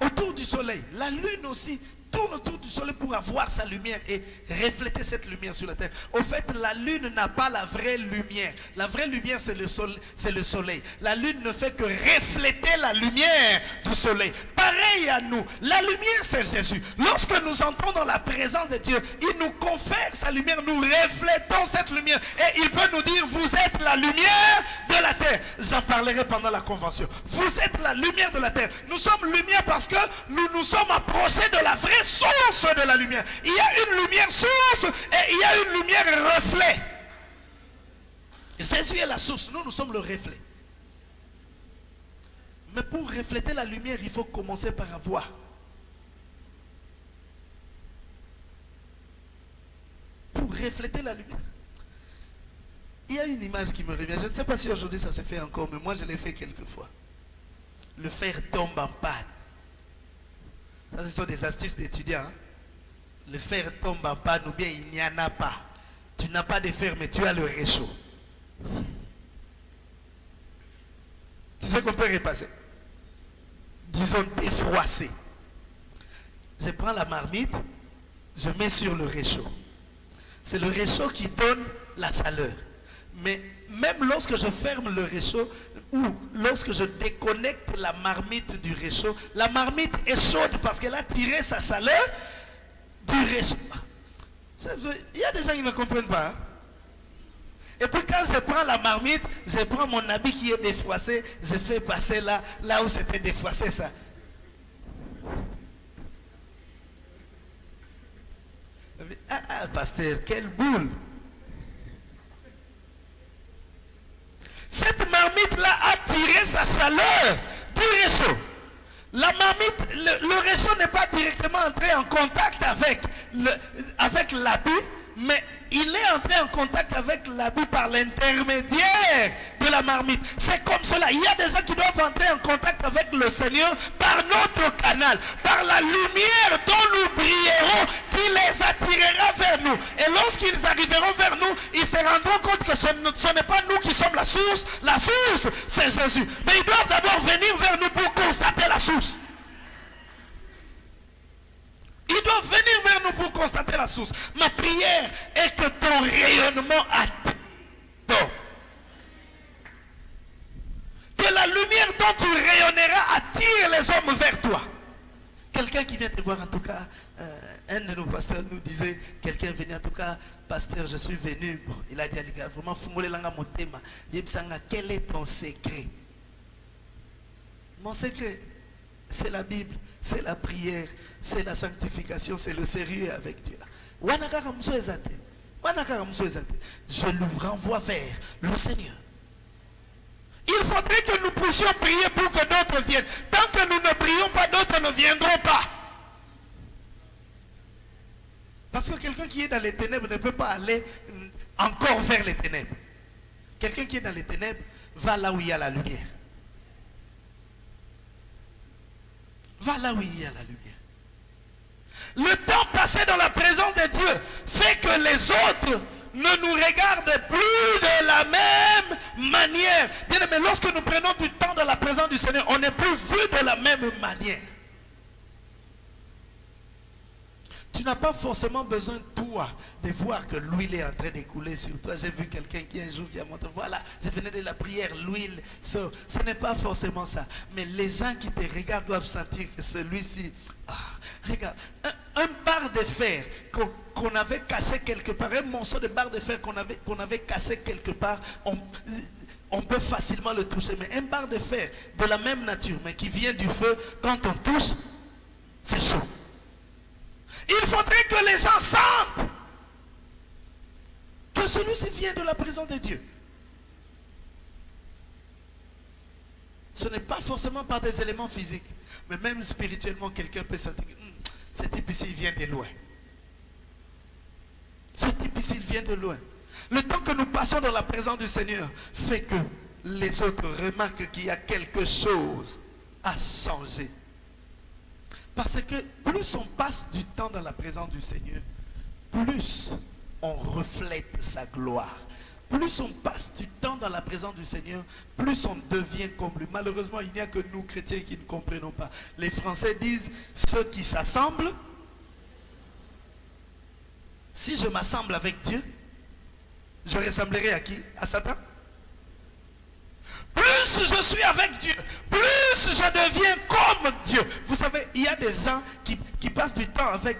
autour du soleil, la lune aussi tourne autour du soleil pour avoir sa lumière et refléter cette lumière sur la terre. Au fait, la lune n'a pas la vraie lumière. La vraie lumière, c'est le, soleil, le soleil. La lune ne fait que refléter la lumière du soleil. Pareil à nous. La lumière, c'est Jésus. Lorsque nous entrons dans la présence de Dieu, il nous confère sa lumière. Nous reflétons cette lumière. Et il peut nous dire, vous êtes la lumière de la terre. J'en parlerai pendant la convention. Vous êtes la lumière de la terre. Nous sommes lumière parce que nous nous sommes approchés de la vraie source de la lumière. Il y a une lumière source et il y a une lumière reflet. Jésus est la source, nous, nous sommes le reflet. Mais pour refléter la lumière, il faut commencer par avoir. Pour refléter la lumière. Il y a une image qui me revient. Je ne sais pas si aujourd'hui ça s'est fait encore, mais moi je l'ai fait quelques fois. Le fer tombe en panne. Ça, ce sont des astuces d'étudiants. Hein. Le fer tombe en panne ou bien il n'y en a pas. Tu n'as pas de fer, mais tu as le réchaud. Tu sais qu'on peut repasser. Disons défroisser. Je prends la marmite, je mets sur le réchaud. C'est le réchaud qui donne la chaleur. Mais même lorsque je ferme le réchaud ou lorsque je déconnecte la marmite du réchaud, la marmite est chaude parce qu'elle a tiré sa chaleur du réchaud. Il y a des gens qui ne comprennent pas. Hein. Et puis quand je prends la marmite, je prends mon habit qui est défroissé, je fais passer là, là où c'était défroissé ça. Ah, ah, pasteur, quelle boule. Cette marmite-là a tiré sa chaleur du réchaud. La marmite, le, réchaud n'est pas directement entré en contact avec l'habit, avec mais il est entré en contact avec l'habit par l'intermédiaire de la marmite. C'est comme cela. Il y a des gens qui doivent entrer en contact avec le Seigneur par notre canal, par la lumière dont nous brillerons, qui les attirera vers nous. Et lorsqu'ils arriveront vers nous, ils se rendront compte que ce n'est pas nous qui sommes la source. La source, c'est Jésus. Mais ils doivent d'abord venir vers nous pour constater la source. Ils doivent venir vers nous pour constater la source. Ma prière est que ton rayonnement attire. Que la lumière dont tu rayonneras attire les hommes vers toi. Quelqu'un qui vient te voir, en tout cas, euh, un de nos pasteurs nous disait, quelqu'un venait, en tout cas, pasteur, je suis venu. il a dit à vraiment, quel est ton secret? Mon secret, c'est la Bible c'est la prière, c'est la sanctification, c'est le sérieux avec Dieu. Je le renvoie vers le Seigneur. Il faudrait que nous puissions prier pour que d'autres viennent. Tant que nous ne prions pas, d'autres ne viendront pas. Parce que quelqu'un qui est dans les ténèbres ne peut pas aller encore vers les ténèbres. Quelqu'un qui est dans les ténèbres va là où il y a la lumière. Va là où il y a la lumière. Le temps passé dans la présence de Dieu fait que les autres ne nous regardent plus de la même manière. Bien aimé, lorsque nous prenons du temps dans la présence du Seigneur, on n'est plus vu de la même manière. Tu n'as pas forcément besoin, toi, de voir que l'huile est en train d'écouler sur toi. J'ai vu quelqu'un qui un jour qui a montré, voilà, je venais de la prière, l'huile. Ce n'est pas forcément ça. Mais les gens qui te regardent doivent sentir que celui-ci, ah, regarde, un, bar de fer qu'on avait caché quelque part, un morceau de barre de fer qu'on avait, qu'on avait caché quelque part, on, on peut facilement le toucher. Mais un bar de fer de la même nature, mais qui vient du feu, quand on touche, c'est chaud. Il faudrait que les gens sentent que celui-ci vient de la présence de Dieu. Ce n'est pas forcément par des éléments physiques, mais même spirituellement, quelqu'un peut sentir que ce type ici vient de loin. Ce type ici vient de loin. Le temps que nous passons dans la présence du Seigneur fait que les autres remarquent qu'il y a quelque chose à changer parce que plus on passe du temps dans la présence du Seigneur, plus on reflète sa gloire. Plus on passe du temps dans la présence du Seigneur, plus on devient comme lui. Malheureusement, il n'y a que nous, chrétiens, qui ne comprenons pas. Les Français disent, ceux qui s'assemblent, si je m'assemble avec Dieu, je ressemblerai à qui? À Satan? Plus je suis avec Dieu, plus je deviens comme Dieu. Vous savez, il y a des gens qui, passent du temps avec,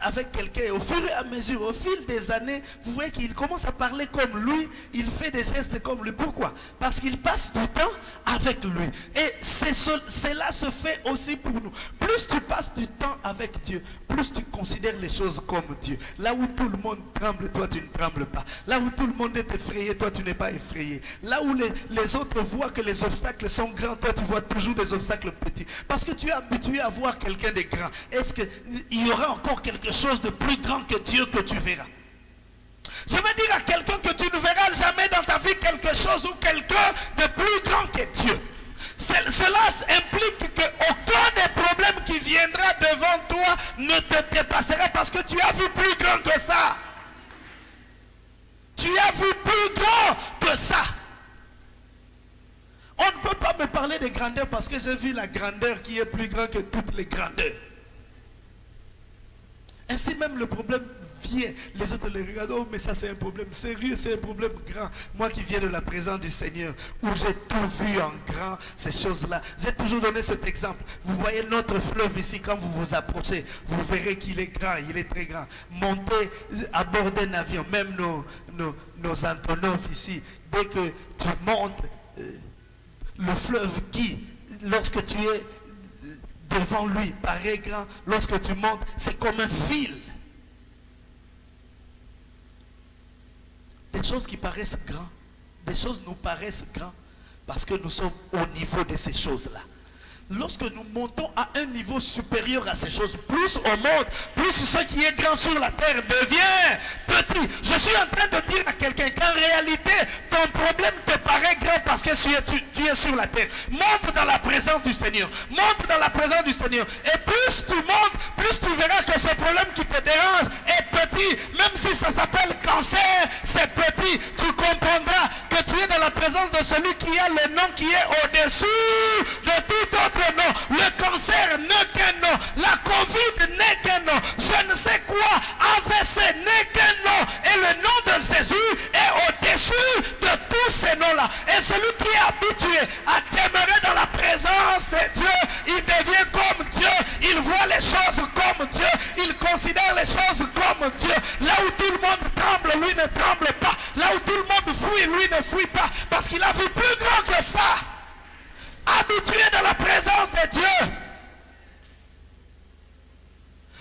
avec quelqu'un au fur et à mesure, au fil des années, vous voyez qu'il commence à parler comme lui, il fait des gestes comme lui. Pourquoi? Parce qu'il passe du temps avec lui. Et cela se fait aussi pour nous. Plus tu passes du temps avec Dieu, plus tu considères les choses comme Dieu. Là où tout le monde tremble, toi tu ne trembles pas. Là où tout le monde est effrayé, toi tu n'es pas effrayé. Là où les, autres vois que les obstacles sont grands, toi tu vois toujours des obstacles petits. Parce que tu es habitué à voir quelqu'un de grand. Qu'il y aura encore quelque chose de plus grand que Dieu que tu verras Je veux dire à quelqu'un que tu ne verras jamais dans ta vie quelque chose ou quelqu'un de plus grand que Dieu. Cela implique qu'aucun des problèmes qui viendra devant toi ne te dépassera parce que tu as vu plus grand que ça. Tu as vu plus grand que ça. On ne peut pas me parler de grandeur parce que j'ai vu la grandeur qui est plus grande que toutes les grandeurs. Ainsi même le problème vient. Les autres les regardent, oh mais ça c'est un problème sérieux, c'est un problème grand. Moi qui viens de la présence du Seigneur, où j'ai tout vu en grand, ces choses-là. J'ai toujours donné cet exemple. Vous voyez notre fleuve ici, quand vous vous approchez, vous verrez qu'il est grand, il est très grand. Montez à bord d'un avion, même nos, nos, nos ici, dès que tu montes, euh, le fleuve qui, lorsque tu es devant lui, paraît grand. Lorsque tu montes, c'est comme un fil. Des choses qui paraissent grands, des choses nous paraissent grands parce que nous sommes au niveau de ces choses-là. Lorsque nous montons à un niveau supérieur à ces choses, plus on monte, plus ce qui est grand sur la terre devient petit. Je suis en train de dire à quelqu'un qu'en réalité, ton problème te paraît grand parce que tu es, sur la terre. Monte dans la présence du Seigneur. Monte dans la présence du Seigneur. Et plus tu montes, plus tu verras que ce problème qui te dérange est petit. Même si ça s'appelle cancer, c'est petit. Tu comprendras que tu es dans la présence de celui qui a le nom qui est au-dessus de tout autre Le cancer n'est qu'un nom. La Covid n'est qu'un nom. Je ne sais quoi. AVC n'est qu'un nom. Et le nom de Jésus est au-dessus de tous ces noms-là. Et celui qui est habitué à demeurer dans la présence de Dieu, il devient comme Dieu. Il voit les choses comme Dieu. Il considère les choses comme Dieu. Là où tout le monde tremble, lui ne tremble pas. Là où tout le monde fuit, lui ne fuit pas. Parce qu'il a vu plus grand que ça habitué dans la présence de Dieu.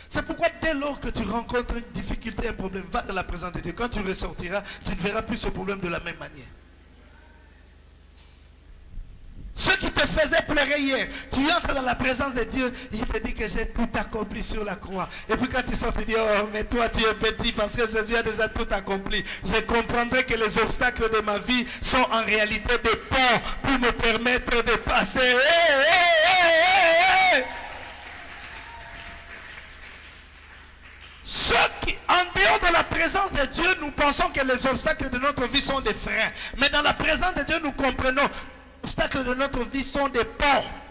C'est pourquoi dès lors que tu rencontres une difficulté, un problème, va dans la présence de Dieu. Quand tu ressortiras, tu ne verras plus ce problème de la même manière. Qui te faisait pleurer hier, tu entres dans la présence de Dieu, il te dit que j'ai tout accompli sur la croix. Et puis quand tu sors, tu dis, oh, mais toi tu es petit parce que Jésus a déjà tout accompli. Je comprendrai que les obstacles de ma vie sont en réalité des ponts pour me permettre de passer. Ceux qui, en dehors de la présence de Dieu, nous pensons que les obstacles de notre vie sont des freins. Mais dans la présence de Dieu, nous comprenons obstacles de notre vie sont des ponts.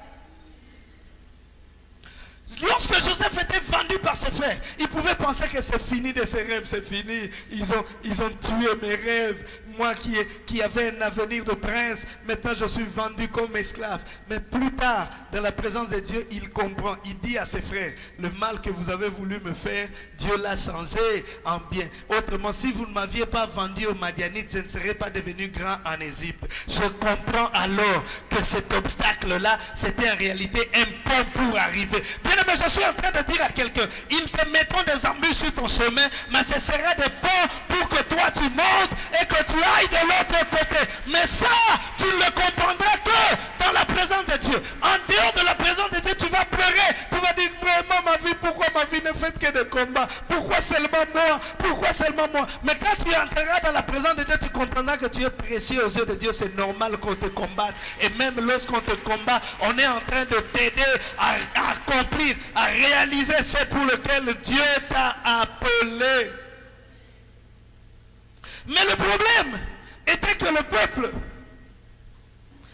Lorsque Joseph était vendu par ses frères, il pouvait penser que c'est fini de ses rêves, c'est fini. Ils ont, tué mes rêves. Moi qui, qui avais un avenir de prince, maintenant je suis vendu comme esclave. Mais plus tard, dans la présence de Dieu, il comprend. Il dit à ses frères, le mal que vous avez voulu me faire, Dieu l'a changé en bien. Autrement, si vous ne m'aviez pas vendu au Madianite, je ne serais pas devenu grand en Égypte. Je comprends alors que cet obstacle-là, c'était en réalité un pont pour arriver. Bien je suis en train de dire à quelqu'un, ils te mettront des embûches sur ton chemin, mais ce sera des ponts pour que toi tu montes et que tu ailles de l'autre côté. Mais ça, tu ne le comprendras que dans la présence de Dieu. En dehors de la présence de Dieu, tu vas pleurer. Tu vas dire vraiment ma vie, pourquoi ma vie ne fait que de combats? Pourquoi seulement moi? Pourquoi seulement moi? Mais quand tu entreras dans la présence de Dieu, tu comprendras que tu es précieux aux yeux de Dieu. C'est normal qu'on te combatte. Et même lorsqu'on te combat, on est en train de t'aider à accomplir à réaliser ce pour lequel Dieu t'a appelé. Mais le problème était que le peuple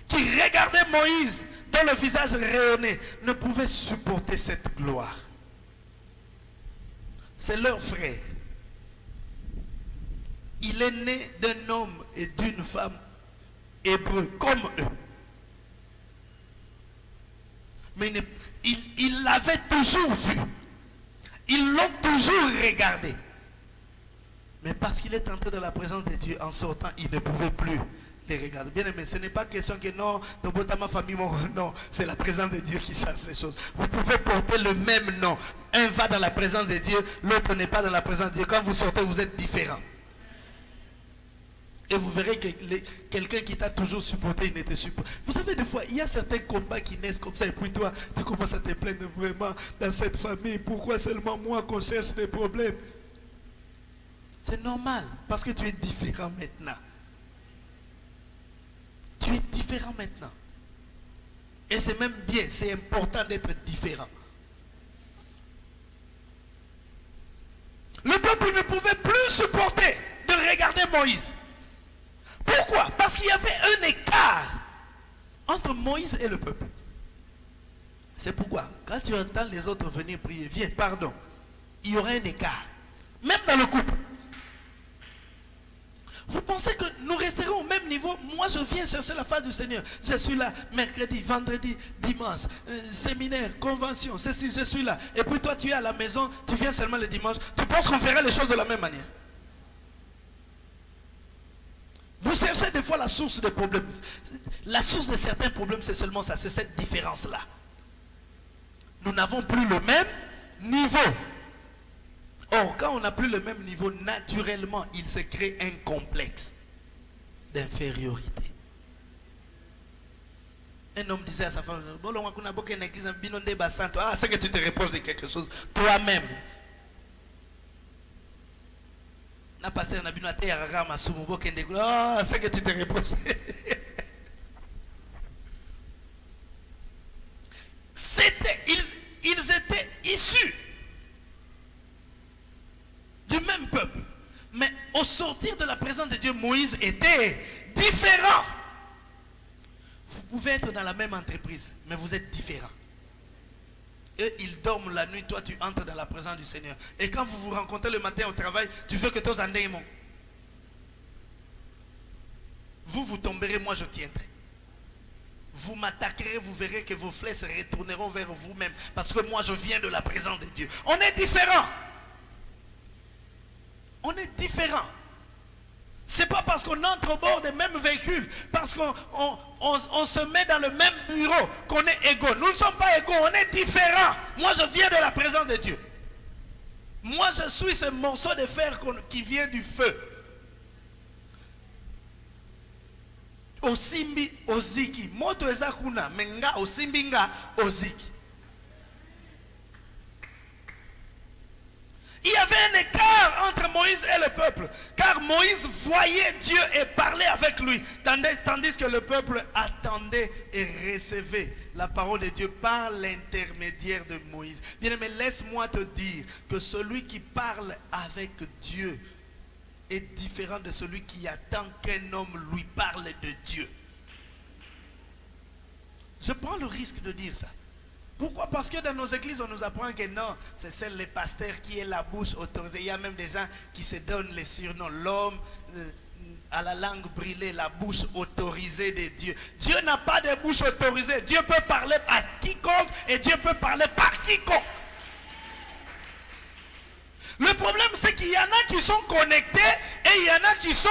qui regardait Moïse dont le visage rayonnait ne pouvait supporter cette gloire. C'est leur frère. Il est né d'un homme et d'une femme hébreu comme eux. Mais il l'avait toujours vu. Ils l'ont toujours regardé. Mais parce qu'il est entré dans la présence de Dieu en sortant, il ne pouvait plus les regarder. Bien aimé, ce n'est pas question que non, ma famille, non, c'est la présence de Dieu qui change les choses. Vous pouvez porter le même nom. Un va dans la présence de Dieu, l'autre n'est pas dans la présence de Dieu. Quand vous sortez, vous êtes différents. Et vous verrez que quelqu'un qui t'a toujours supporté, il n'était supporté. Vous savez, des fois, il y a certains combats qui naissent comme ça. Et puis toi, tu commences à te plaindre vraiment dans cette famille. Pourquoi seulement moi qu'on cherche des problèmes? C'est normal. Parce que tu es différent maintenant. Tu es différent maintenant. Et c'est même bien. C'est important d'être différent. Le peuple ne pouvait plus supporter de regarder Moïse. Pourquoi? Parce qu'il y avait un écart entre Moïse et le peuple. C'est pourquoi, quand tu entends les autres venir prier, viens, pardon. il y aura un écart. Même dans le couple. Vous pensez que nous resterons au même niveau? Moi, je viens chercher la face du Seigneur. Je suis là mercredi, vendredi, dimanche, euh, séminaire, convention, ceci, je suis là. Et puis toi, tu es à la maison, tu viens seulement le dimanche. Tu penses qu'on ferait les choses de la même manière? Vous cherchez des fois la source des problèmes. La source de certains problèmes, c'est seulement ça, c'est cette différence-là. Nous n'avons plus le même niveau. Or, quand on n'a plus le même niveau, naturellement, il se crée un complexe d'infériorité. Un homme disait à sa femme, ah, c'est que tu te reproches de quelque chose toi-même. Na passé na masumu que tu te. C'était ils, ils étaient issus du même peuple. Mais au sortir de la présence de Dieu, Moïse était différent. Vous pouvez être dans la même entreprise, mais vous êtes différents. Eux, ils dorment la nuit, toi tu entres dans la présence du Seigneur. Et quand vous vous rencontrez le matin au travail, tu veux que tous en Vous, vous tomberez, moi je tiendrai. Vous m'attaquerez, vous verrez que vos flèches retourneront vers vous-même. Parce que moi je viens de la présence de Dieu. On est différents. On est différent. C'est pas parce qu'on entre au bord des mêmes véhicules, parce qu'on on, se met dans le même bureau qu'on est égaux. Nous ne sommes pas égaux, on est différents. Moi, je viens de la présence de Dieu. Moi, je suis ce morceau de fer qui vient du feu. Osimbi oziki. Moto ezakuna, menga osimbi oziki. Il y avait un écart entre Moïse et le peuple. Car Moïse voyait Dieu et parlait avec lui. Tandis que le peuple attendait et recevait la parole de Dieu par l'intermédiaire de Moïse. Bien aimé, laisse-moi te dire que celui qui parle avec Dieu est différent de celui qui attend qu'un homme lui parle de Dieu. Je prends le risque de dire ça. Pourquoi? Parce que dans nos églises, on nous apprend que non, c'est celle les pasteurs qui est la bouche autorisée. Il y a même des gens qui se donnent les surnoms. L'homme euh, à la langue brûlée, la bouche autorisée de Dieu. Dieu n'a pas de bouche autorisée. Dieu peut parler à quiconque et Dieu peut parler par quiconque. Le problème, c'est qu'il y en a qui sont connectés et il y en a qui sont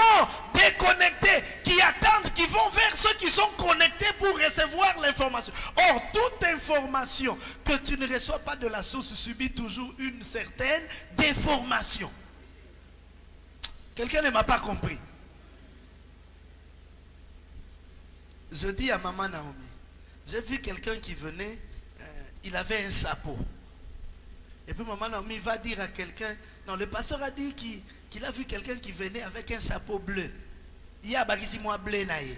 déconnectés, qui attendent, qui vont vers ceux qui sont connectés pour recevoir l'information. Or, toute information que tu ne reçois pas de la source subit toujours une certaine déformation. Quelqu'un ne m'a pas compris. Je dis à maman Naomi, j'ai vu quelqu'un qui venait, euh, il avait un chapeau. Et puis maman Naomi va dire à quelqu'un, non, le pasteur a dit qu'il a vu quelqu'un qui venait avec un chapeau bleu. Il y a moi bleu naïe.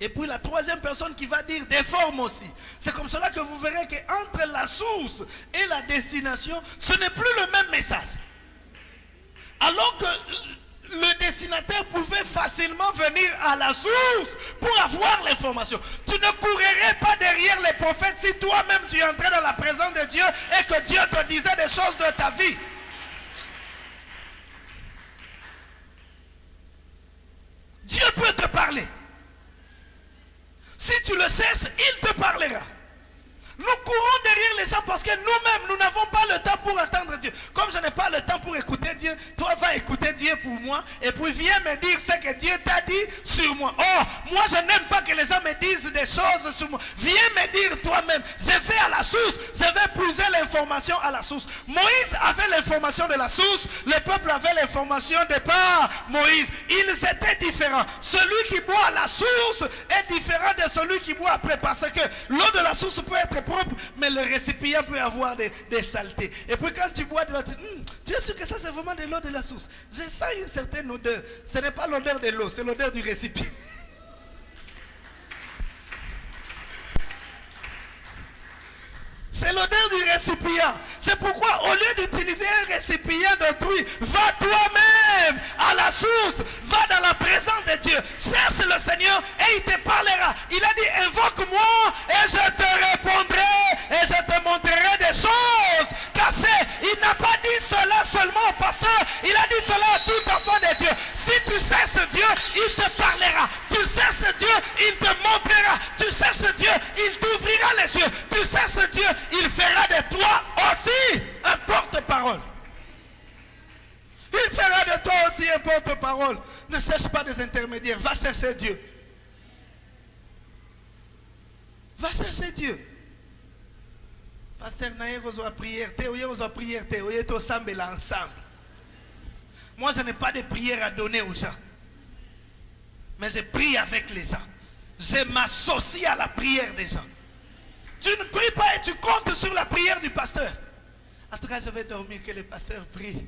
Et puis la troisième personne qui va dire des formes aussi. C'est comme cela que vous verrez qu'entre la source et la destination, ce n'est plus le même message. Alors que le destinataire pouvait facilement venir à la source pour avoir l'information. Tu ne courrais pas derrière les prophètes si toi-même tu entrais dans la présence de Dieu et que Dieu te disait des choses de ta vie. Dieu peut te parler. Si tu le cherches, il te parlera. Nous courons derrière les gens parce que nous-mêmes, nous n'avons pas le temps pour entendre Dieu. Comme je n'ai pas le temps pour écouter Dieu, toi va écouter Dieu pour moi et puis viens me dire ce que Dieu t'a dit sur moi. Oh, moi je n'aime pas que les gens me disent des choses sur moi. Viens me dire toi-même. Je vais à la source, je vais puiser l'information à la source. Moïse avait l'information de la source, le peuple avait l'information de par Moïse. Ils étaient différents. Celui qui boit à la source est différent de celui qui boit après parce que l'eau de la source peut être mais le récipient peut avoir des, saletés. Et puis quand tu bois de l'eau, tu, hmm, tu es sûr que ça c'est vraiment de l'eau de la source. Je sens une certaine odeur. Ce n'est pas l'odeur de l'eau, c'est l'odeur du récipient. C'est l'odeur du récipient. C'est pourquoi au lieu d'utiliser un récipient d'autrui, va toi-même à la source, va dans la présence de Dieu, cherche le Seigneur et il te parlera. Il a dit, invoque-moi et je te répondrai et je te il n'a pas dit cela seulement au pasteur, il a dit cela à tout enfant de Dieu. Si tu cherches Dieu, il te parlera. Tu cherches Dieu, il te montrera. Tu cherches Dieu, il t'ouvrira les yeux. Tu cherches Dieu, il fera de toi aussi un porte-parole. Il fera de toi aussi un porte-parole. Ne cherche pas des intermédiaires, va chercher Dieu. Va chercher Dieu. Pasteur Naye a prière, te a prière, te oye to là ensemble. Moi je n'ai pas de prière à donner aux gens. Mais je prie avec les gens. Je m'associe à la prière des gens. Tu ne pries pas et tu comptes sur la prière du pasteur. En tout cas, je vais que le pasteur prie.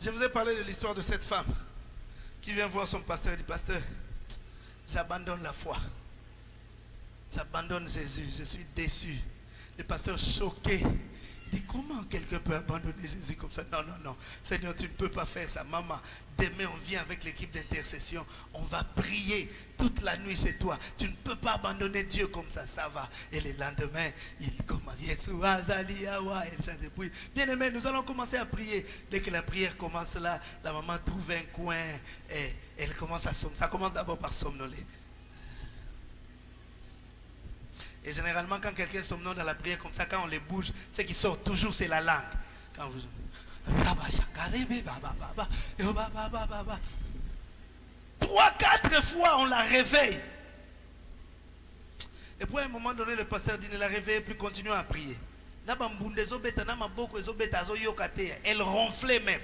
Je vous ai parlé de l'histoire de cette femme qui vient voir son pasteur et dit, pasteur, j'abandonne la foi. J'abandonne Jésus. Je suis déçu. Le pasteur choqué. Dit, comment quelqu'un peut abandonner Jésus comme ça? Non, non, non. Seigneur, tu ne peux pas faire ça. Maman, demain on vient avec l'équipe d'intercession. On va prier toute la nuit chez toi. Tu ne peux pas abandonner Dieu comme ça. Ça va. Et le lendemain, il commence. Bien aimé, nous allons commencer à prier. Dès que la prière commence là, la maman trouve un coin et elle commence à somnoler. Ça commence d'abord par somnoler. Et généralement, quand quelqu'un somnole dans la prière comme ça, quand on les bouge, ce qui sort toujours, c'est la langue. Quand vous... Trois, quatre fois, on la réveille. Et puis à un moment donné, le pasteur dit, ne la réveille plus, continue à prier. Elle ronflait même.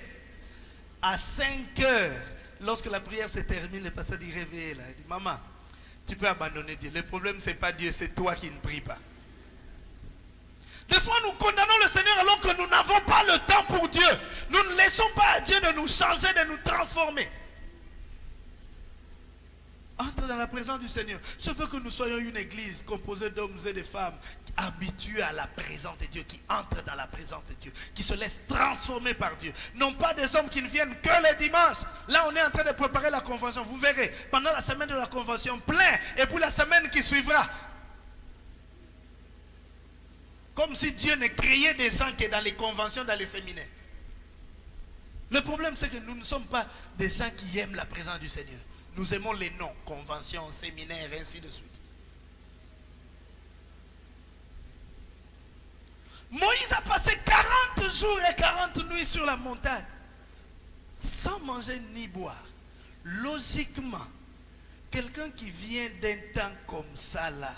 À 5 heures, lorsque la prière se termine, le pasteur dit, réveille-la. Il dit, maman, tu peux abandonner Dieu. Le problème, ce n'est pas Dieu, c'est toi qui ne pries pas. Des fois, nous condamnons le Seigneur alors que nous n'avons pas le temps pour Dieu. Nous ne laissons pas à Dieu de nous changer, de nous transformer. Entre dans la présence du Seigneur. Je veux que nous soyons une église composée d'hommes et de femmes habitués à la présence de Dieu, qui entrent dans la présence de Dieu, qui se laissent transformer par Dieu. Non pas des hommes qui ne viennent que les dimanches. Là, on est en train de préparer la convention. Vous verrez, pendant la semaine de la convention, plein. Et puis la semaine qui suivra, comme si Dieu ne créait des gens qui sont dans les conventions, dans les séminaires. Le problème, c'est que nous ne sommes pas des gens qui aiment la présence du Seigneur. Nous aimons les noms, conventions, séminaires, ainsi de suite. Moïse a passé 40 jours et 40 nuits sur la montagne sans manger ni boire. Logiquement, quelqu'un qui vient d'un temps comme ça là,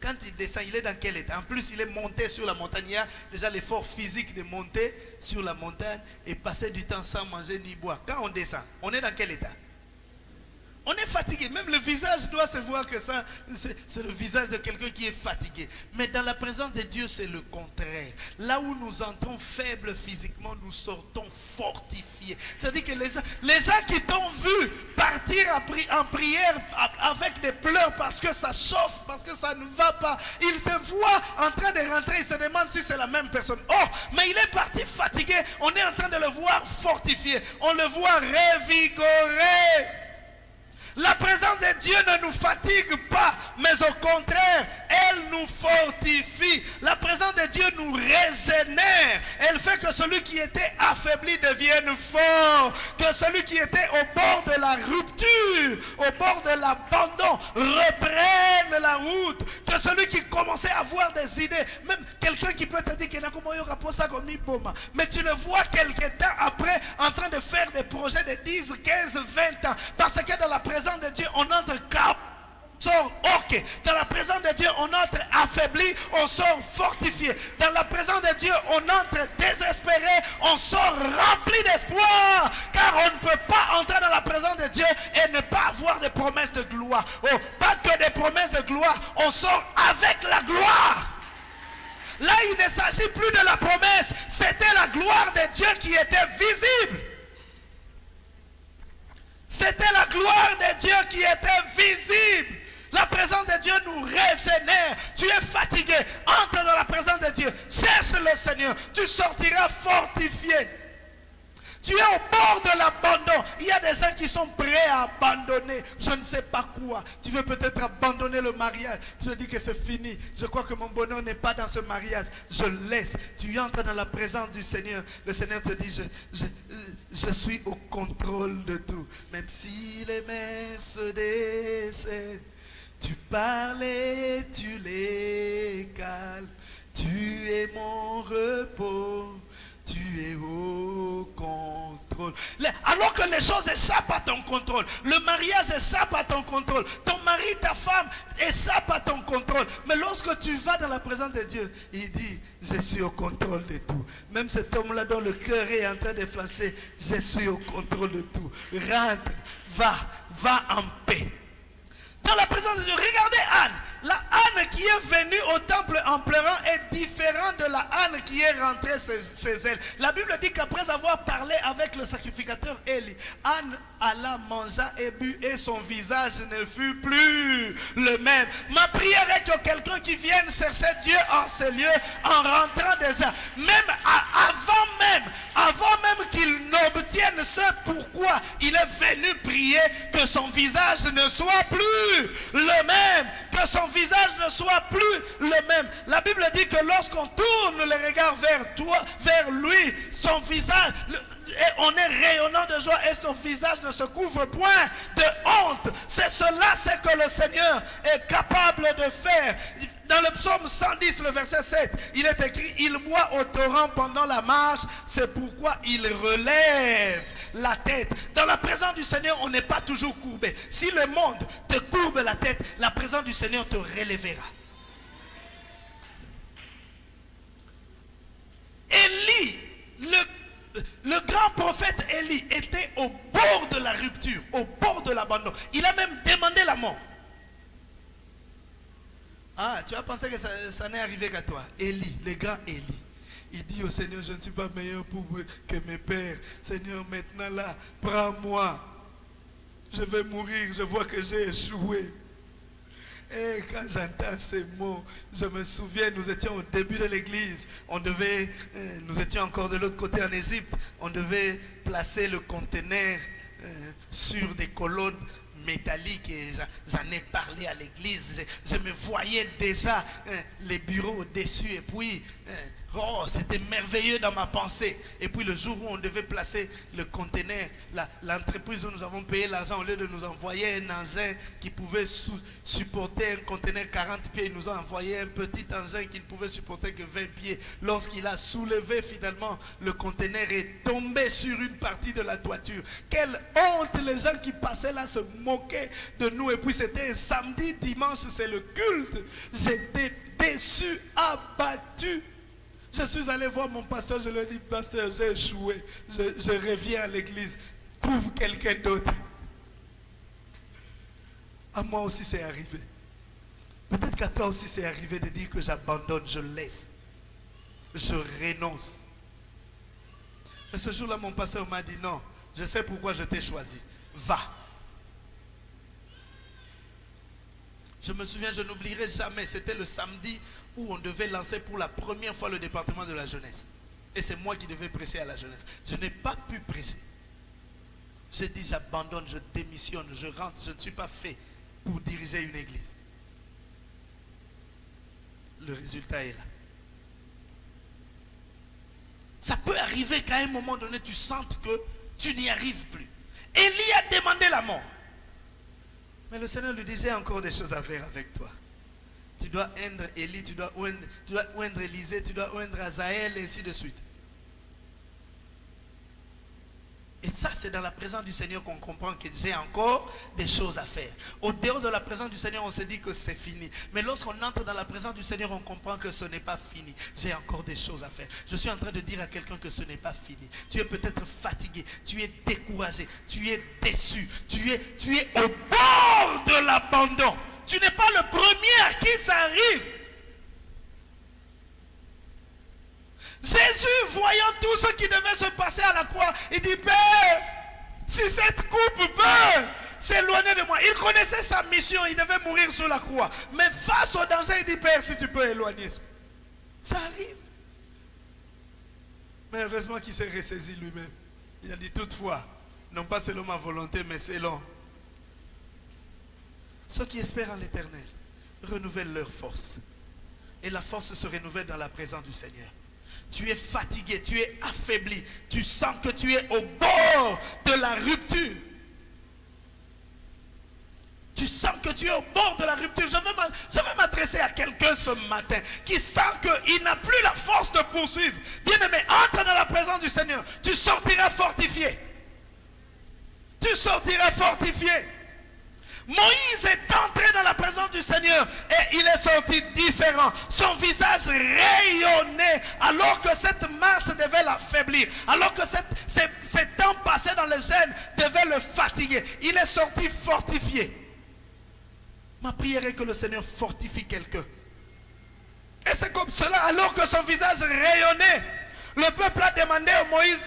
quand il descend, il est dans quel état? En plus, il est monté sur la montagne. Il y a déjà l'effort physique de monter sur la montagne et passer du temps sans manger ni boire. Quand on descend, on est dans quel état? On est fatigué. Même le visage doit se voir que ça, c'est le visage de quelqu'un qui est fatigué. Mais dans la présence de Dieu, c'est le contraire. Là où nous entrons faibles physiquement, nous sortons fortifiés. C'est-à-dire que les gens, les gens qui t'ont vu partir en prière avec des pleurs parce que ça chauffe, parce que ça ne va pas, ils te voient en train de rentrer, ils se demandent si c'est la même personne. Oh, mais il est parti fatigué. On est en train de le voir fortifié. On le voit révigoré. La présence de Dieu ne nous fatigue pas, mais au contraire, elle nous fortifie. La présence de Dieu nous régénère. Elle fait que celui qui était affaibli devienne fort. Que celui qui était au bord de la rupture, au bord de l'abandon, reprenne la route. Que celui qui commençait à avoir des idées, même quelqu'un qui peut te dire mais tu le vois quelques temps après en train de faire des projets de 10, 15, 20 ans. Parce que dans la présence de Dieu, on entre cap sort ok. Dans la présence de Dieu, on entre affaibli, on sort fortifié. Dans la présence de Dieu, on entre désespéré, on sort rempli d'espoir. Car on ne peut pas entrer dans la présence de Dieu et ne pas avoir des promesses de gloire. Oh, pas que des promesses de gloire, on sort avec la gloire. Là, il ne s'agit plus de la promesse, c'était la gloire de Dieu qui était visible. C'était la gloire de Dieu qui était visible. La présence de Dieu nous régénère. Tu es fatigué. Entre dans la présence de Dieu. Cherche le Seigneur. Tu sortiras fortifié. Tu es au bord de l'abandon. Il y a des gens qui sont prêts à abandonner. Je ne sais pas quoi. Tu veux peut-être abandonner le mariage. Tu te dis que c'est fini. Je crois que mon bonheur n'est pas dans ce mariage. Je laisse. Tu entres dans la présence du Seigneur. Le Seigneur te dit, je, suis au contrôle de tout. Même si les mers se déchaînent. Tu parles et tu les calmes. Tu es mon repos. Tu es au contrôle. Alors que les choses échappent à ton contrôle. Le mariage échappe à ton contrôle. Ton mari, ta femme échappe à ton contrôle. Mais lorsque tu vas dans la présence de Dieu, il dit, je suis au contrôle de tout. Même cet homme-là dont le cœur est en train de flasher, je suis au contrôle de tout. Rentre, va, va en paix. Dans la présence de Dieu, regardez Anne. La Anne qui est venue au temple en pleurant est différente de la Anne qui est rentrée chez elle. La Bible dit qu'après avoir parlé avec le sacrificateur Élie, Anne alla, mangea et but et son visage ne fut plus le même. Ma prière est que quelqu'un qui vienne chercher Dieu en ces lieux, en rentrant déjà, même avant même, avant même qu'il n'obtienne ce pourquoi il est venu prier, que son visage ne soit plus le même, que son visage ne soit plus le même. La Bible dit que lorsqu'on tourne les regards vers toi, vers lui, son visage, on est rayonnant de joie et son visage ne se couvre point de honte. C'est cela, c'est que le Seigneur est capable de faire. Dans le psaume 110, le verset 7, il est écrit, il boit au torrent pendant la marche, c'est pourquoi il relève la tête. Dans la présence du Seigneur, on n'est pas toujours courbé. Si le monde te courbe la tête, la présence du Seigneur te relèvera. Élie, le, le grand prophète Élie était au bord de la rupture, au bord de l'abandon. Il a même demandé la mort. Ah, tu as pensé que ça, n'est arrivé qu'à toi. Élie, le grand Élie. Il dit au Seigneur, je ne suis pas meilleur pour que mes pères. Seigneur, maintenant là, prends-moi. Je vais mourir, je vois que j'ai échoué. Et quand j'entends ces mots, je me souviens, nous étions au début de l'église. On devait, euh, nous étions encore de l'autre côté en Égypte. On devait placer le conteneur euh, sur des colonnes métallique et j'en ai parlé à l'église. Je, me voyais déjà hein, les bureaux au-dessus et puis hein, Oh, c'était merveilleux dans ma pensée. Et puis le jour où on devait placer le conteneur, l'entreprise où nous avons payé l'argent, au lieu de nous envoyer un engin qui pouvait supporter un conteneur 40 pieds, ils nous ont envoyé un petit engin qui ne pouvait supporter que 20 pieds. Lorsqu'il a soulevé finalement, le conteneur est tombé sur une partie de la toiture. Quelle honte, les gens qui passaient là se moquaient de nous. Et puis c'était un samedi, dimanche, c'est le culte. J'étais déçu, abattu. Je suis allé voir mon pasteur, je lui ai dit, pasteur, j'ai échoué, je, reviens à l'église, trouve quelqu'un d'autre. À moi aussi c'est arrivé. Peut-être qu'à toi aussi c'est arrivé de dire que j'abandonne, je laisse, je renonce. Mais ce jour-là, mon pasteur m'a dit, non, je sais pourquoi je t'ai choisi. Va. Je me souviens, je n'oublierai jamais, c'était le samedi où on devait lancer pour la première fois le département de la jeunesse. Et c'est moi qui devais prêcher à la jeunesse. Je n'ai pas pu prêcher. J'ai dit j'abandonne, je démissionne, je rentre. Je ne suis pas fait pour diriger une église. Le résultat est là. Ça peut arriver qu'à un moment donné, tu sentes que tu n'y arrives plus. Élie a demandé la mort. Mais le Seigneur lui disait encore des choses à faire avec toi tu dois oindre Élie, tu dois oindre, Élisée, tu dois oindre Azaël, et ainsi de suite. Et ça, c'est dans la présence du Seigneur qu'on comprend que j'ai encore des choses à faire. Au dehors de la présence du Seigneur, on se dit que c'est fini. Mais lorsqu'on entre dans la présence du Seigneur, on comprend que ce n'est pas fini. J'ai encore des choses à faire. Je suis en train de dire à quelqu'un que ce n'est pas fini. Tu es peut-être fatigué, tu es découragé, tu es déçu, tu es, tu es au bord de l'abandon. Tu n'es pas le premier à qui ça arrive. Jésus, voyant tout ce qui devait se passer à la croix, il dit, Père, si cette coupe peut s'éloigner de moi. Il connaissait sa mission, il devait mourir sur la croix. Mais face au danger, il dit, Père, si tu peux éloigner. Ça arrive. Mais heureusement qu'il s'est ressaisi lui-même. Il a dit toutefois, non pas selon ma volonté, mais selon. Ceux qui espèrent en l'éternel renouvellent leur force. Et la force se renouvelle dans la présence du Seigneur. Tu es fatigué, tu es affaibli, tu sens que tu es au bord de la rupture. Tu sens que tu es au bord de la rupture. Je veux m'adresser à quelqu'un ce matin qui sent qu'il n'a plus la force de poursuivre. Bien-aimé, entre dans la présence du Seigneur. Tu sortiras fortifié. Tu sortiras fortifié. Moïse est entré dans la présence du Seigneur et il est sorti différent. Son visage rayonnait alors que cette marche devait l'affaiblir, alors que cette- ces, temps passés dans le gêne devaient le fatiguer. Il est sorti fortifié. Ma prière est que le Seigneur fortifie quelqu'un. Et c'est comme cela, alors que son visage rayonnait, le peuple a demandé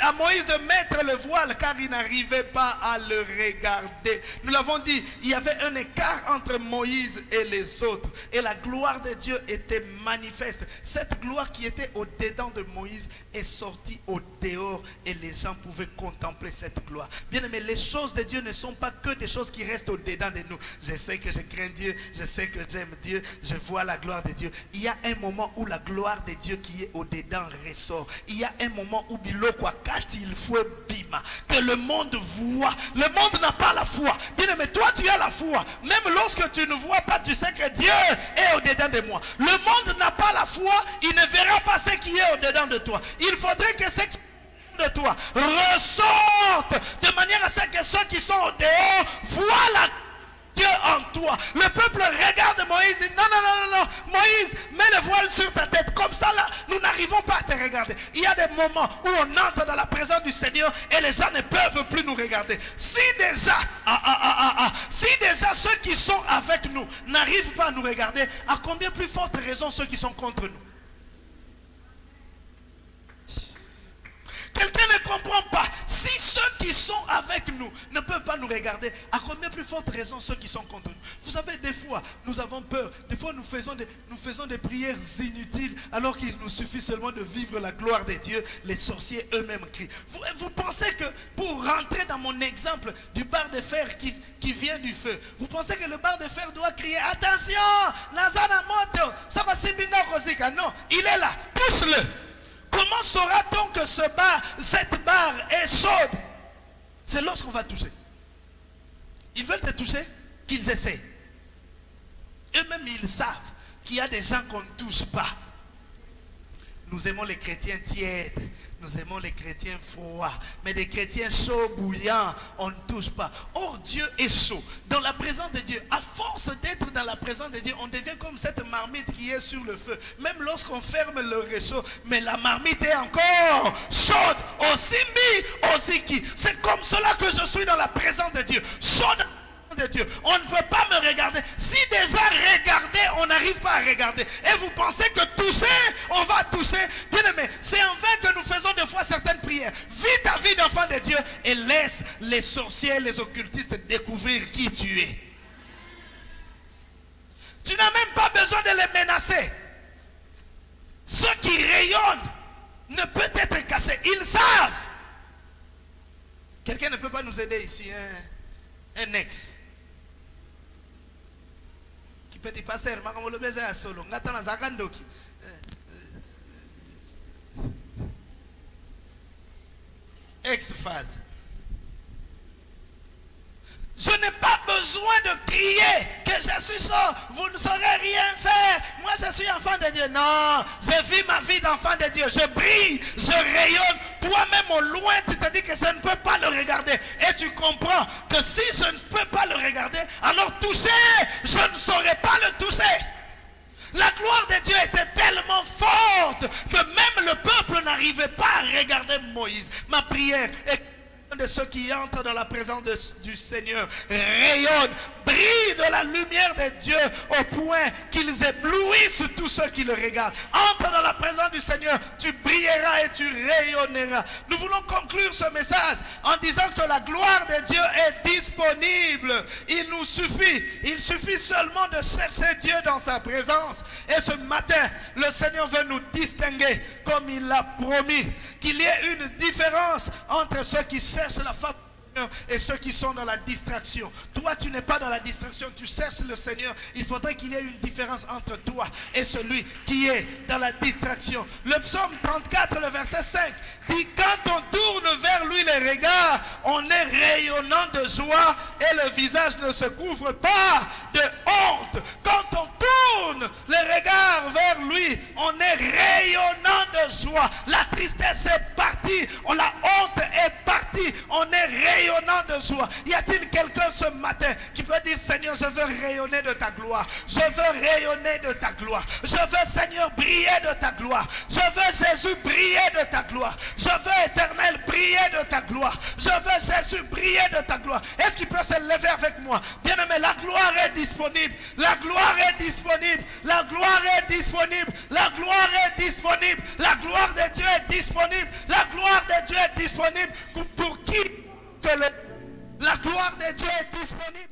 à Moïse, de mettre le voile car il n'arrivait pas à le regarder. Nous l'avons dit, il y avait un écart entre Moïse et les autres. Et la gloire de Dieu était manifeste. Cette gloire qui était au-dedans de Moïse est sortie au dehors et les gens pouvaient contempler cette gloire. Bien aimé, les choses de Dieu ne sont pas que des choses qui restent au-dedans de nous. Je sais que je crains Dieu, je sais que j'aime Dieu, je vois la gloire de Dieu. Il y a un moment où la gloire de Dieu qui est au-dedans ressort. Y a un moment où Biloko Akati, il faut bima, que le monde voit. Le monde n'a pas la foi. Bien aimé, toi tu as la foi. Même lorsque tu ne vois pas, tu sais que Dieu est au-dedans de moi. Le monde n'a pas la foi, il ne verra pas ce qui est au-dedans de toi. Il faudrait que ce qui de toi ressortent de manière à ce que ceux qui sont au dehors voient la Dieu en toi. Le peuple regarde Moïse et dit non, non, non, non, Moïse, mets le voile sur ta tête. Comme ça, là, nous n'arrivons pas à te regarder. Il y a des moments où on entre dans la présence du Seigneur et les gens ne peuvent plus nous regarder. Si déjà, ah, ah, ah, si déjà ceux qui sont avec nous n'arrivent pas à nous regarder, à combien plus forte raison ceux qui sont contre nous? Quelqu'un ne comprend pas. Si ceux qui sont avec nous ne peuvent pas nous regarder, à combien plus forte raison ceux qui sont contre nous? Vous savez, des fois, nous avons peur. Des fois, nous faisons des, nous faisons des prières inutiles alors qu'il nous suffit seulement de vivre la gloire de Dieu. Les sorciers eux-mêmes crient. Vous, pensez que pour rentrer dans mon exemple du bar de fer qui, qui vient du feu, vous pensez que le bar de fer doit crier Attention, ça va. Non, il est là, pousse-le. Comment saura-t-on que ce bar, cette barre est chaude C'est lorsqu'on va toucher. Ils veulent te toucher, qu'ils essaient. Eux-mêmes, ils savent qu'il y a des gens qu'on ne touche pas. Nous aimons les chrétiens tièdes. Nous aimons les chrétiens froids. Mais des chrétiens chauds, bouillants, on ne touche pas. Or, Dieu est chaud. Dans la présence de Dieu, à force d'être dans la présence de Dieu, on devient comme cette marmite qui est sur le feu. Même lorsqu'on ferme le réchaud, mais la marmite est encore chaude. Au simbi, au ziki. C'est comme cela que je suis dans la présence de Dieu. Chaude de Dieu. On ne peut pas me regarder. Si déjà regarder, on n'arrive pas à regarder. Et vous pensez que toucher, on va toucher. Bien aimé, c'est en vain que nous faisons des fois certaines prières. Vis ta vie d'enfant de Dieu et laisse les sorciers, les occultistes découvrir qui tu es. Tu n'as même pas besoin de les menacer. Ceux qui rayonnent ne peuvent être cachés. Ils savent. Quelqu'un ne peut pas nous aider ici. Un, un ex. petit pasteur makambo olobi eza ya solo. Nga ta nazalaka ndoki. Ex phase je n'ai pas besoin de crier que je suis chaud, vous ne saurez rien faire. Moi, je suis enfant de Dieu. Non, je vis ma vie d'enfant de Dieu. Je brille, je rayonne. Toi-même, au loin, tu te dis que je ne peux pas le regarder. Et tu comprends que si je ne peux pas le regarder, alors toucher, je ne saurais pas le toucher. La gloire de Dieu était tellement forte que même le peuple n'arrivait pas à regarder Moïse. Ma prière est de ceux qui entrent dans la présence du Seigneur rayonne, brille de la lumière de Dieu au point qu'ils éblouissent tous ceux qui le regardent. Entre dans la présence du Seigneur, tu brilleras et tu rayonneras. Nous voulons conclure ce message en disant que la gloire de Dieu est disponible. Il nous suffit, il suffit seulement de chercher Dieu dans sa présence. Et ce matin, le Seigneur veut nous distinguer comme il l'a promis, qu'il y ait une différence entre ceux qui cherchent la face et ceux qui sont dans la distraction. Toi, tu n'es pas dans la distraction, tu cherches le Seigneur. Il faudrait qu'il y ait une différence entre toi et celui qui est dans la distraction. Le psaume 34, le verset 5, dit quand on tourne vers lui les regards, on est rayonnant de joie et le visage ne se couvre pas de honte. Quand on tourne les regards vers lui, on est rayonnant de joie. La tristesse est partie, la honte est partie, on est rayonnant de joie. Y a-t-il quelqu'un ce matin qui peut dire Seigneur, je veux rayonner de ta gloire. Je veux rayonner de ta gloire. Je veux Seigneur briller de ta gloire. Je veux Jésus briller de ta gloire. Je veux éternel briller de ta gloire. Je veux Jésus briller de ta gloire. Est-ce qu'il peut se lever avec moi? Bien aimé, la gloire est disponible. La gloire est disponible. La gloire est disponible. La gloire est disponible. La gloire de Dieu est disponible. La gloire de Dieu est disponible. Pour qui la gloire de Dieu est disponible?